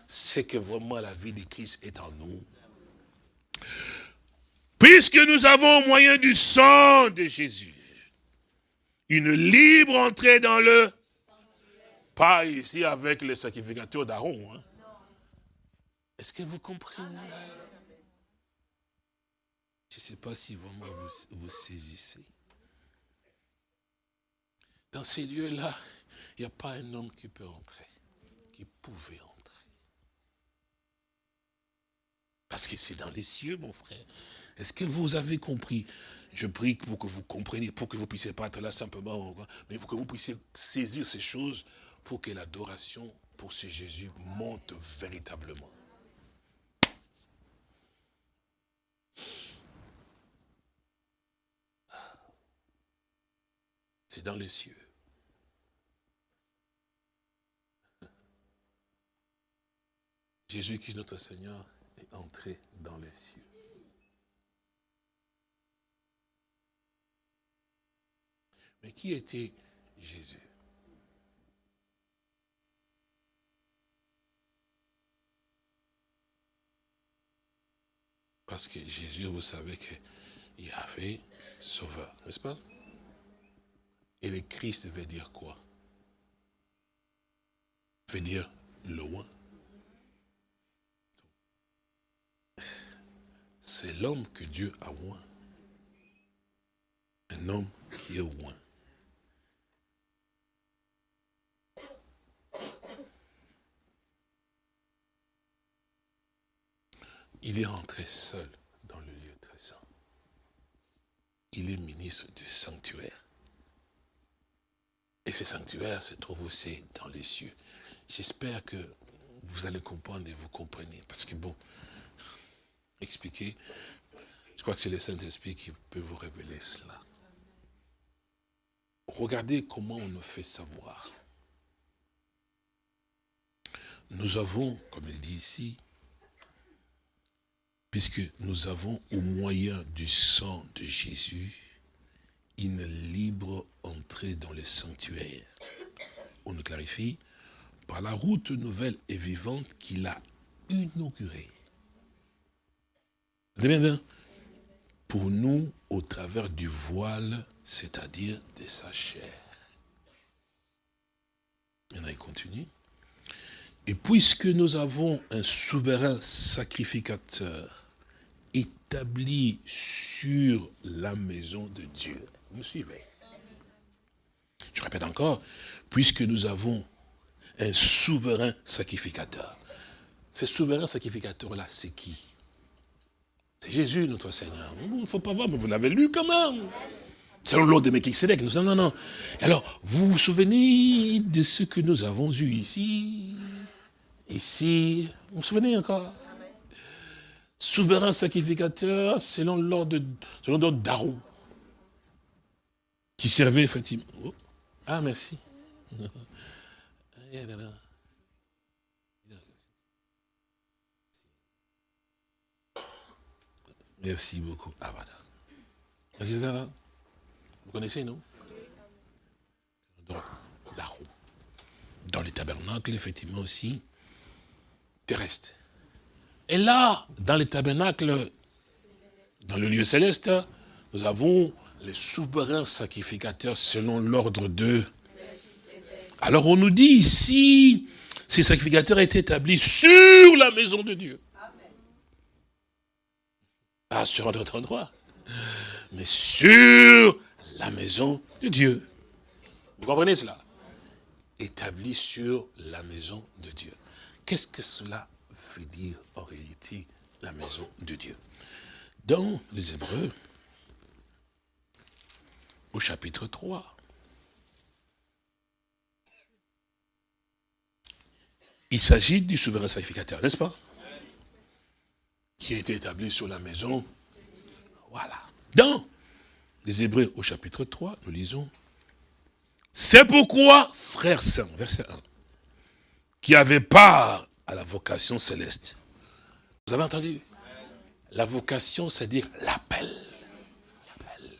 c'est que vraiment la vie de Christ est en nous. Puisque nous avons au moyen du sang de Jésus, une libre entrée dans le pas ici avec les sacrificateurs d'Aaron. Hein. Est-ce que vous comprenez? Je ne sais pas si vraiment vous, vous saisissez. Dans ces lieux-là, il n'y a pas un homme qui peut entrer, pouvait entrer. Parce que c'est dans les cieux, mon frère. Est-ce que vous avez compris? Je prie pour que vous compreniez, pour que vous puissiez pas être là simplement, mais pour que vous puissiez saisir ces choses pour que l'adoration pour ce Jésus monte véritablement. C'est dans les cieux. Jésus qui est notre Seigneur est entré dans les cieux. Mais qui était Jésus? Parce que Jésus, vous savez qu'il avait sauveur, n'est-ce pas? Et le Christ veut dire quoi? Veut dire loin. c'est l'homme que Dieu a oint. Un homme qui est oint. Il est entré seul dans le lieu très saint. Il est ministre du sanctuaire. Et ce sanctuaire se trouve aussi dans les cieux. J'espère que vous allez comprendre et vous comprenez. Parce que bon, expliquer, je crois que c'est le Saint-Esprit qui peut vous révéler cela. Regardez comment on nous fait savoir. Nous avons, comme il dit ici, puisque nous avons au moyen du sang de Jésus une libre entrée dans les sanctuaires. On nous clarifie, par la route nouvelle et vivante qu'il a inaugurée. Bien, pour nous, au travers du voile, c'est-à-dire de sa chair. Et il continue. Et puisque nous avons un souverain sacrificateur établi sur la maison de Dieu, vous me suivez? Je répète encore, puisque nous avons un souverain sacrificateur. Ce souverain sacrificateur-là, c'est qui? C'est Jésus, notre Seigneur. Il ne faut pas voir, mais vous l'avez lu quand même. C'est l'ordre de Melchisedec. Nous non, non. Alors, vous vous souvenez de ce que nous avons eu ici? Ici, vous vous souvenez encore? Souverain sacrificateur selon l'ordre d'Aaron. Qui servait effectivement. Oh. Ah, merci. [laughs] Merci beaucoup. Ah, voilà. Vous connaissez, non? Donc, la roue. Dans les tabernacles, effectivement aussi, terrestre. Et là, dans les tabernacles, dans le lieu céleste, nous avons les souverains sacrificateurs selon l'ordre de... Alors on nous dit ici, ces sacrificateurs étaient établis sur la maison de Dieu. Pas sur un autre endroit, mais sur la maison de Dieu. Vous comprenez cela? Établis sur la maison de Dieu. Qu'est-ce que cela veut dire en réalité, la maison de Dieu? Dans les Hébreux, au chapitre 3, il s'agit du souverain sacrificateur, n'est-ce pas? Qui a été établi sur la maison. Voilà. Dans les Hébreux au chapitre 3, nous lisons. C'est pourquoi, frères saints, verset 1, qui avait part à la vocation céleste. Vous avez entendu? La vocation, c'est dire l'appel. L'appel.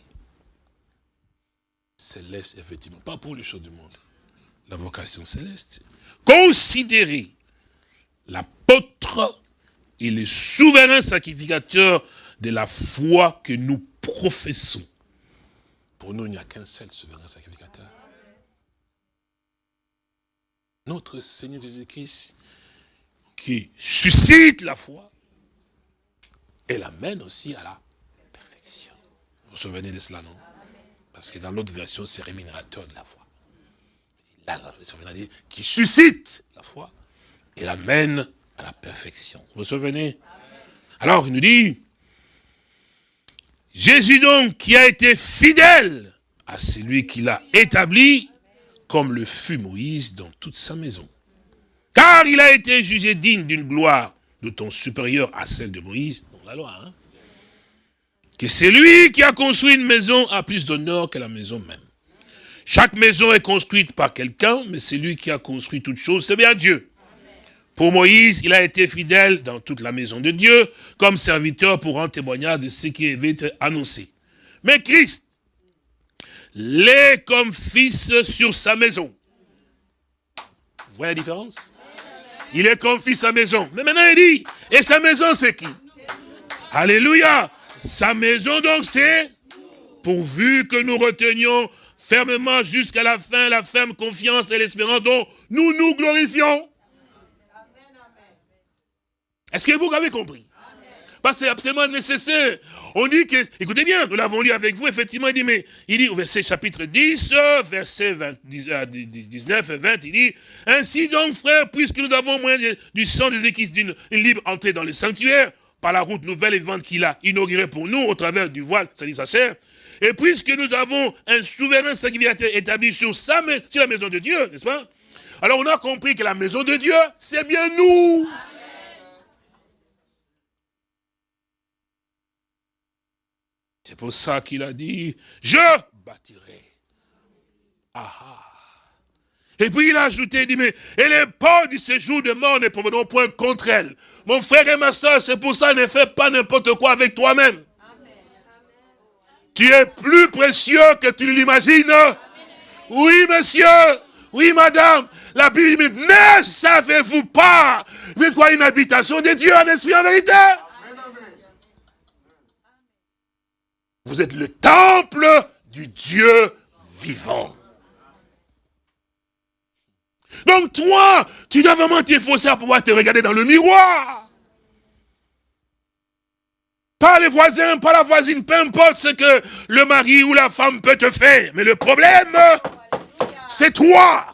Céleste, effectivement, pas pour les choses du monde. La vocation céleste. Considérez l'apôtre et le souverain sacrificateur de la foi que nous professons. Pour nous, il n'y a qu'un seul souverain sacrificateur. Notre Seigneur Jésus-Christ qui suscite la foi et l'amène aussi à la perfection. Vous vous souvenez de cela, non? Parce que dans l'autre version, c'est rémunérateur de la foi. Là, qui suscite la foi et l'amène à la perfection. Vous vous souvenez? Alors, il nous dit, Jésus donc qui a été fidèle à celui qui l'a établi, comme le fut Moïse dans toute sa maison. Car il a été jugé digne d'une gloire d'autant supérieure à celle de Moïse, dans la loi, hein, que c'est lui qui a construit une maison a plus d'honneur que la maison même. Chaque maison est construite par quelqu'un, mais c'est lui qui a construit toute chose, c'est bien Dieu. Pour Moïse, il a été fidèle dans toute la maison de Dieu, comme serviteur pour un témoignage de ce qui avait été annoncé. Mais Christ l'est comme fils sur sa maison. Vous voyez la différence? Il est comme fils à maison. Mais maintenant il dit, et sa maison c'est qui? Alléluia Sa maison donc c'est, pourvu que nous retenions fermement jusqu'à la fin la ferme confiance et l'espérance dont nous nous glorifions. Est-ce que vous avez compris? Parce que c'est absolument nécessaire. On dit que, écoutez bien, nous l'avons lu avec vous, effectivement, il dit, mais, il dit au verset chapitre 10, verset 19 et 20, il dit, ainsi donc, frères, puisque nous avons moyen du sang de Christ d'une libre entrée dans le sanctuaire, par la route nouvelle et vivante qu'il a inaugurée pour nous au travers du voile, c'est-à-dire sa chair. Et puisque nous avons un souverain sacrificateur établi sur, sa, sur la maison de Dieu, n'est-ce pas? Alors on a compris que la maison de Dieu, c'est bien nous. C'est pour ça qu'il a dit, je bâtirai. Ah, ah. Et puis il a ajouté, il dit, mais et les portes du séjour de mort ne proviendront point contre elle. Mon frère et ma soeur, c'est pour ça, ne fais pas n'importe quoi avec toi-même. Tu es plus précieux que tu l'imagines. Oui, monsieur. Oui, madame. La Bible dit, ne savez-vous pas Vous êtes quoi une habitation de Dieu en esprit en vérité? Vous êtes le temple du Dieu vivant. Donc toi, tu dois vraiment t'efforcer à pouvoir te regarder dans le miroir. Pas les voisins, pas la voisine, peu importe ce que le mari ou la femme peut te faire. Mais le problème, c'est toi.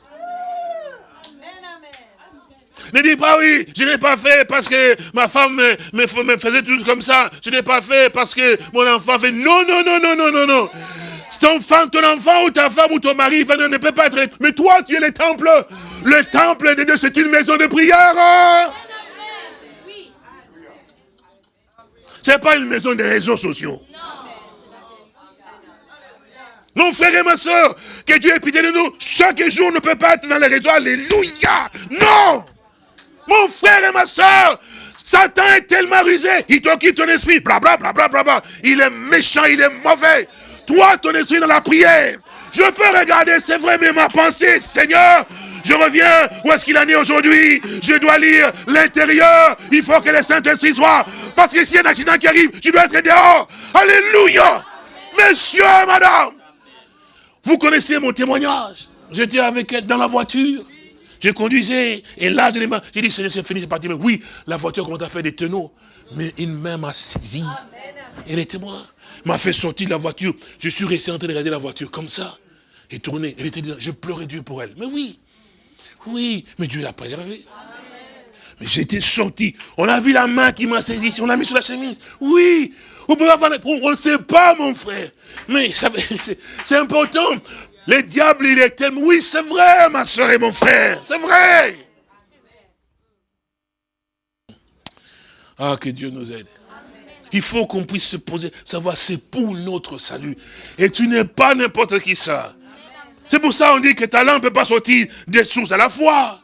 Ne dis pas oui, je n'ai pas fait parce que ma femme me, faisait tout comme ça. Je n'ai pas fait parce que mon enfant fait... Non, non, non, non, non, non, non. Ton enfant, ton enfant ou ta femme ou ton mari ne peut pas être... Mais toi, tu es le temple. Le temple de Dieu, c'est une maison de prière. Ce n'est pas une maison de réseaux sociaux. Non, frère et ma soeur, que Dieu ait pitié de nous. Chaque jour ne peut pas être dans les réseaux. Alléluia. Non. Mon frère et ma soeur, Satan est tellement rusé. Il t'occupe ton esprit. Bla, bla, Il est méchant, il est mauvais. Toi, ton esprit dans la prière. Je peux regarder, c'est vrai, mais ma pensée, Seigneur, je reviens, où est-ce qu'il en est aujourd'hui? Je dois lire l'intérieur, il faut que les Saint-Esprit soient. Parce que s'il y a un accident qui arrive, tu dois être dehors. Alléluia Messieurs, madame, vous connaissez mon témoignage. J'étais avec elle dans la voiture. Je conduisais, et là, j'ai dit, c'est fini, c'est parti. Mais oui, la voiture commence à faire des tonneaux. Mais une main m'a saisi. Elle était moi. M'a fait sortir de la voiture. Je suis resté en train de regarder la voiture comme ça. Et tourner. Elle était Je pleurais Dieu pour elle. Mais oui. Oui, mais Dieu l'a préservé. Mais j'étais sorti. On a vu la main qui m'a saisi. On l'a mis sur la chemise. Oui. On ne sait pas, mon frère. Mais [laughs] c'est important. Le diable, il est tellement... Oui, c'est vrai, ma soeur et mon frère. C'est vrai. Ah, que Dieu nous aide. Il faut qu'on puisse se poser, savoir c'est pour notre salut. Et tu n'es pas n'importe qui ça. C'est pour ça qu'on dit que ta langue ne peut pas sortir des sources à la fois.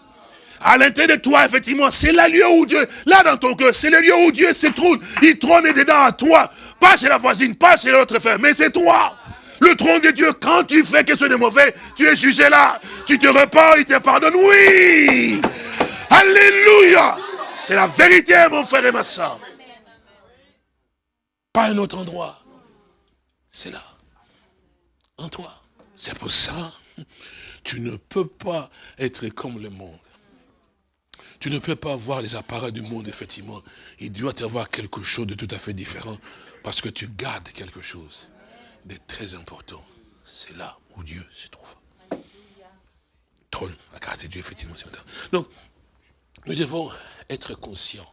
À l'intérieur de toi, effectivement, c'est le lieu où Dieu, là dans ton cœur, c'est le lieu où Dieu se trône. Il trône dedans à toi. Pas chez la voisine, pas chez l'autre frère, mais c'est toi. Le trône de Dieu, quand tu fais quelque chose de mauvais, tu es jugé là. Tu te repens, il te pardonne. Oui. Alléluia. C'est la vérité, mon frère et ma soeur. Pas un autre endroit. C'est là. En toi. C'est pour ça, tu ne peux pas être comme le monde. Tu ne peux pas voir les appareils du monde, effectivement. Il doit y avoir quelque chose de tout à fait différent. Parce que tu gardes quelque chose de très important. C'est là où Dieu se trouve. Trône, la grâce de Dieu, effectivement, c'est Donc, nous devons être conscients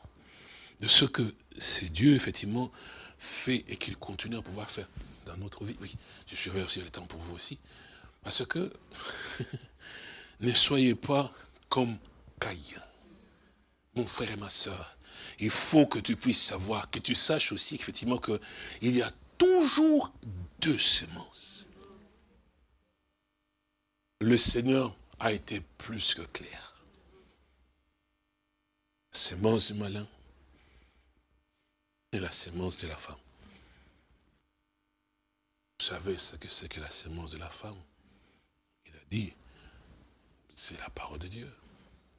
de ce que c'est Dieu, effectivement, fait et qu'il continue à pouvoir faire dans notre vie. Oui, je suis aussi le temps pour vous aussi. Parce que [laughs] ne soyez pas comme Caïn. Mon frère et ma soeur, il faut que tu puisses savoir, que tu saches aussi effectivement qu'il y a toujours deux semences. Le Seigneur a été plus que clair. La semence du malin et la semence de la femme. Vous savez ce que c'est que la semence de la femme? Il a dit, c'est la parole de Dieu.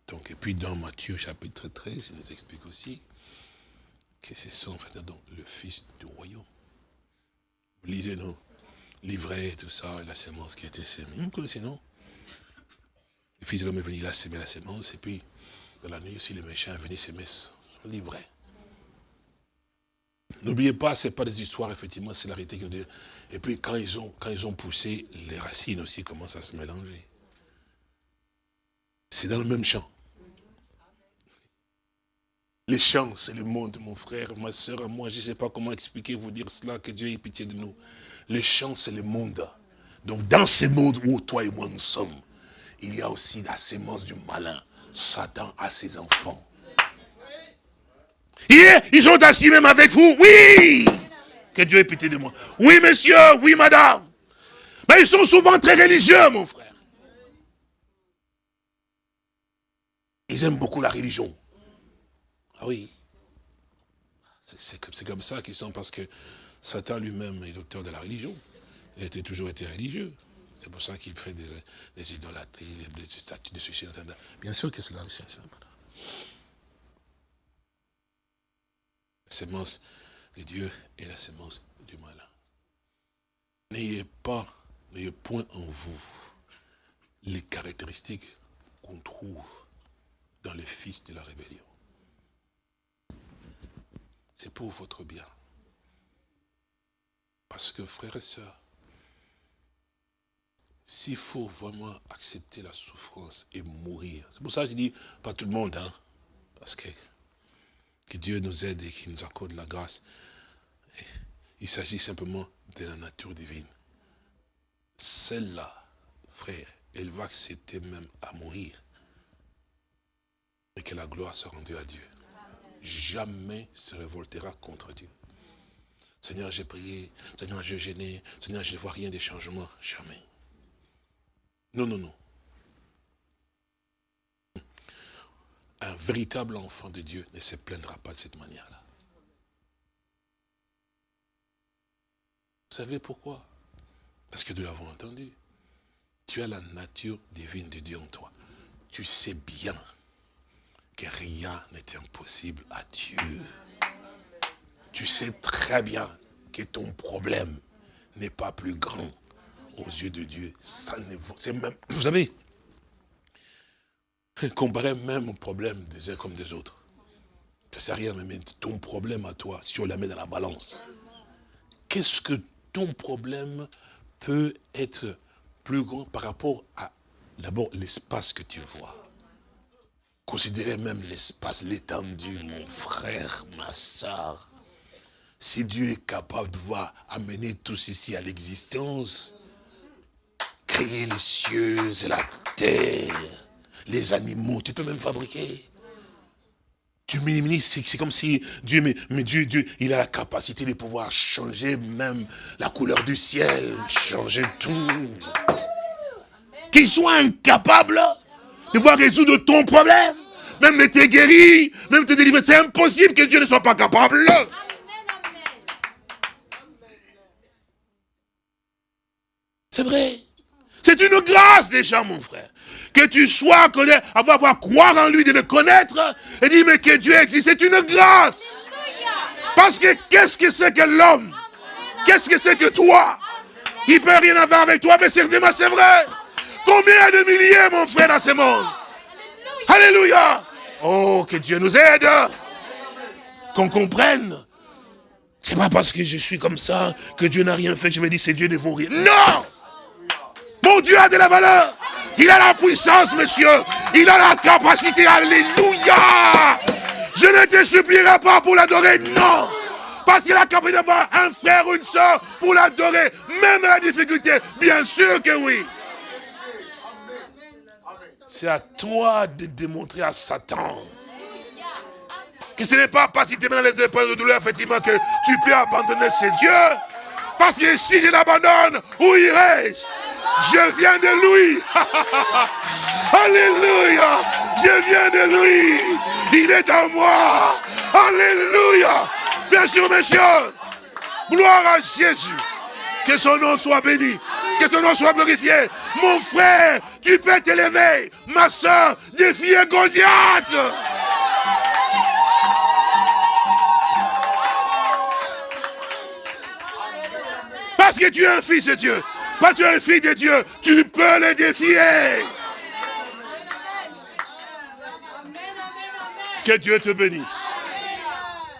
Donc, et puis dans Matthieu chapitre 13, il nous explique aussi que ce sont en donc, le fils du royaume. Vous lisez, non? Livret, tout ça, et la semence qui a été sémée. Vous connaissez, non? Le fils de l'homme est venu, il a sémé la semence, et puis, dans la nuit aussi, les méchants sont venus s'aimer son livret. N'oubliez pas, ce n'est pas des histoires, effectivement, c'est la réalité. Et puis quand ils, ont, quand ils ont poussé, les racines aussi commencent à se mélanger. C'est dans le même champ. Les champs, c'est le monde, mon frère, ma soeur, moi, je ne sais pas comment expliquer, vous dire cela, que Dieu ait pitié de nous. Les champs, c'est le monde. Donc, dans ce monde où toi et moi nous sommes, il y a aussi la sémence du malin. Satan a ses enfants. ils sont assis même avec vous, oui Que Dieu ait pitié de moi. Oui, monsieur, oui, madame. Mais ils sont souvent très religieux, mon frère. Ils aiment beaucoup la religion. Ah oui. C'est comme ça qu'ils sont, parce que Satan lui-même est l'auteur de la religion. Il a toujours été religieux. C'est pour ça qu'il fait des, des, idolâtries, des statues de suicide. Bien sûr que c'est là aussi. La sémence de Dieu et la sémence du malin. N'ayez pas, n'ayez point en vous les caractéristiques qu'on trouve dans les fils de la rébellion. C'est pour votre bien. Parce que, frères et sœurs, s'il faut vraiment accepter la souffrance et mourir, c'est pour ça que je dis, pas tout le monde, hein, parce que, que Dieu nous aide et qu'il nous accorde la grâce. Il s'agit simplement de la nature divine. Celle-là, frère, elle va accepter même à mourir. Et que la gloire soit rendue à Dieu jamais se révoltera contre Dieu. Seigneur, j'ai prié, Seigneur, j'ai gêné, Seigneur, je ne vois rien de changement. Jamais. Non, non, non. Un véritable enfant de Dieu ne se plaindra pas de cette manière-là. Vous savez pourquoi? Parce que nous l'avons entendu. Tu as la nature divine de Dieu en toi. Tu sais bien rien n'est impossible à Dieu. Tu sais très bien que ton problème n'est pas plus grand aux yeux de Dieu. Ça c'est même, vous savez, comparer même au problème des uns comme des autres. Ça sert à rien, mais ton problème à toi, si on la met dans la balance, qu'est-ce que ton problème peut être plus grand par rapport à, d'abord, l'espace que tu vois? Considérez même l'espace, l'étendue, mon frère, ma soeur. Si Dieu est capable de voir amener tout ceci à l'existence, créer les cieux et la terre, les animaux, tu peux même fabriquer. Tu minimises, c'est comme si Dieu, mais, Dieu, Dieu, il a la capacité de pouvoir changer même la couleur du ciel, changer tout. Qu'il soit incapable de voir résoudre ton problème, même t'es guéri, même te délivrer. C'est impossible que Dieu ne soit pas capable. C'est vrai. C'est une grâce déjà, mon frère. Que tu sois, connaître, avoir, avoir croire en lui, de le connaître, et dire, mais que Dieu existe, c'est une grâce. Parce que qu'est-ce que c'est que l'homme? Qu'est-ce que c'est que toi? Il ne peut rien avoir avec toi, mais c'est vrai. Combien de milliers, mon frère, dans ce monde? Alléluia. Oh, que Dieu nous aide. Qu'on comprenne. C'est pas parce que je suis comme ça que Dieu n'a rien fait, je vais dire c'est Dieu ne vaut rien. Non Mon Dieu a de la valeur. Il a la puissance, monsieur. Il a la capacité. Alléluia. Je ne te supplierai pas pour l'adorer. Non. Parce qu'il a capacité d'avoir un frère ou une soeur pour l'adorer. Même la difficulté. Bien sûr que oui. C'est à toi de démontrer à Satan que ce n'est pas parce qu'il te met dans les épreuves de douleur, effectivement, que tu peux abandonner ces dieux. Parce que si je l'abandonne, où irai-je? Je viens de lui. [laughs] Alléluia. Je viens de lui. Il est à moi. Alléluia. Bien sûr, messieurs. Gloire à Jésus. Que son nom soit béni. Que ton nom soit glorifié. Mon frère, tu peux t'élever. Ma soeur, défier Goliath. Parce que tu es un fils de Dieu. Pas tu es un fils de Dieu. Tu peux le défier. Que Dieu te bénisse.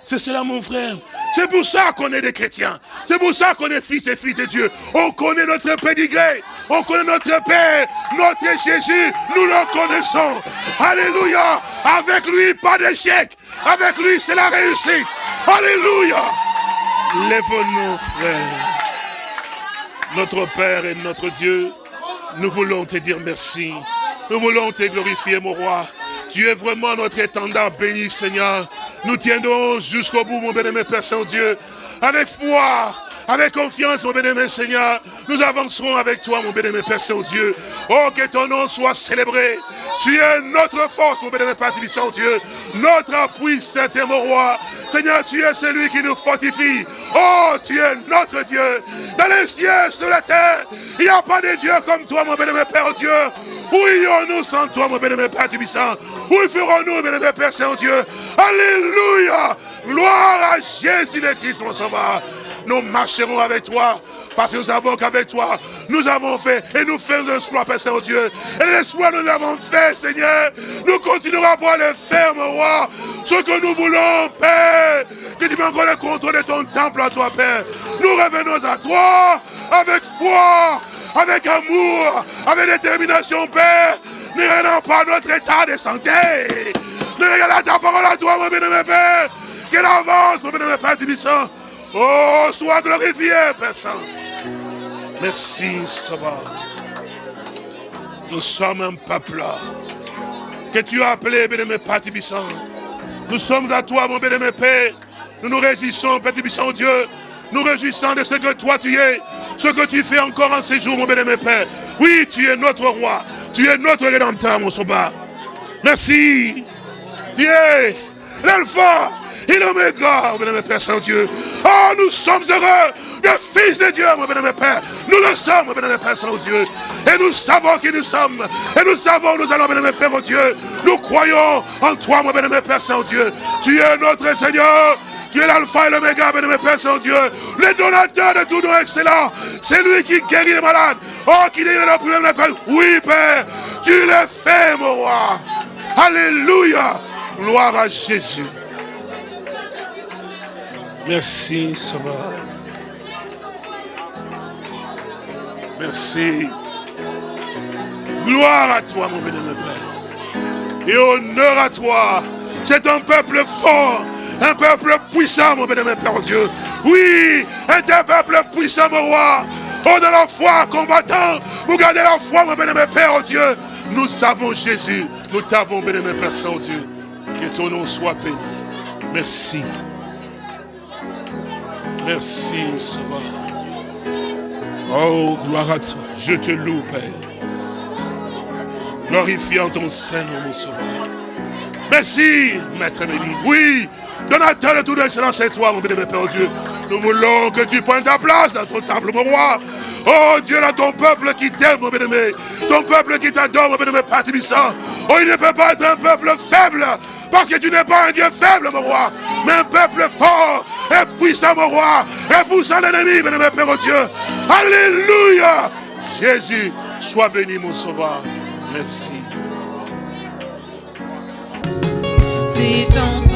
C'est cela, mon frère. C'est pour ça qu'on est des chrétiens. C'est pour ça qu'on est fils et filles de Dieu. On connaît notre pédigré. On connaît notre Père, notre Jésus, nous le connaissons. Alléluia. Avec lui, pas d'échec. Avec lui, c'est la réussite. Alléluia. Lève-nous, frères. Notre Père et notre Dieu, nous voulons te dire merci. Nous voulons te glorifier, mon roi. Tu es vraiment notre étendard béni, Seigneur. Nous tiendrons jusqu'au bout, mon bénémoine Père Saint-Dieu, avec foi, avec confiance, mon bénémoine Seigneur, nous avancerons avec toi, mon bénémoine Père Saint-Dieu. Oh, que ton nom soit célébré. Tu es notre force, mon bénémoine Père Saint-Dieu. Notre appui, Saint et mon roi. Seigneur, tu es celui qui nous fortifie. Oh, tu es notre Dieu. Dans les cieux, sur la terre, il n'y a pas de Dieu comme toi, mon bénémoine Père Dieu. Où irons-nous sans toi, mon bénémoine Père Tubissant Où ferons-nous, mon bénémoine Père Saint-Dieu Alléluia Gloire à Jésus le Christ, mon sauveur. Nous marcherons avec toi. Parce que nous savons qu'avec toi, nous avons fait et nous faisons exploits, Père Saint-Dieu. Et les exploits, nous l'avons fait, Seigneur. Nous continuerons à pouvoir les faire, mon roi. Ce que nous voulons, Père. Que tu encore le contrôle de ton temple à toi, Père. Nous revenons à toi avec foi, avec amour, avec détermination, Père. Ne regardons pas notre état de santé. Ne regardons ta parole à toi, mon bien-aimé Père. Qu'elle avance, mon bien-aimé Père Tibissant. Oh, sois glorifié, Père Saint. Merci, Sauveur. Nous sommes un peuple que tu as appelé, bien-aimé Père Tibissant. Nous sommes à toi, mon bien-aimé Père. Nous nous réjouissons, Père Tibissant, Dieu. Nous réjouissons de ce que toi tu es, ce que tu fais encore en ces jours, mon bien-aimé Père. Oui, tu es notre roi. Tu es notre rédempteur, mon sauveur. Merci. Tu es l'alpha et l'oméga, mon bien-aimé Père Saint-Dieu. Oh, nous sommes heureux des fils de Dieu, mon bien-aimé Père. Nous le sommes, mon bien-aimé Père Saint-Dieu. Et nous savons qui nous sommes. Et nous savons, nous allons, mon bien-aimé Père, oh Dieu. Nous croyons en toi, mon bien-aimé Père Saint-Dieu. Tu es notre Seigneur. Tu es l'alpha et l'oméga, bien-aimé Père Saint-Dieu. Le donateur de tout nom excellent. C'est lui qui guérit les malades. Oh, qui guérit les problèmes, Père. Oui, Père. Tu le fais, mon roi. Alléluia. Gloire à Jésus. Merci, Sauveur. Merci. Gloire à toi, mon bénémoine Père. Et honneur à toi. C'est un peuple fort, un peuple puissant, mon bénémoine Père Dieu. Oui, un peuple puissant, mon roi. Oh, de la foi combattant, vous gardez la foi, mon bénémoine Père Dieu. Nous savons Jésus, nous t'avons, bénémoine Père Saint-Dieu. Que ton nom soit béni. Merci. Merci, Sauveur. Oh, gloire à toi. Je te loue, Père. Glorifiant ton Seigneur, mon Sauveur. Merci, Maître béni. Oui, donateur de toute excellence, c'est toi, mon bénémoine Père Dieu. Nous voulons que tu prennes ta place dans ton temple, mon roi. Oh Dieu, là, ton peuple qui t'aime, mon bien-aimé. Ton peuple qui t'adore, mon bien-aimé Père Oh, il ne peut pas être un peuple faible. Parce que tu n'es pas un Dieu faible, mon roi, mais un peuple fort et puissant, mon roi, et poussant l'ennemi, mon Père Dieu. Alléluia. Jésus, sois béni, mon sauveur. Merci. C'est en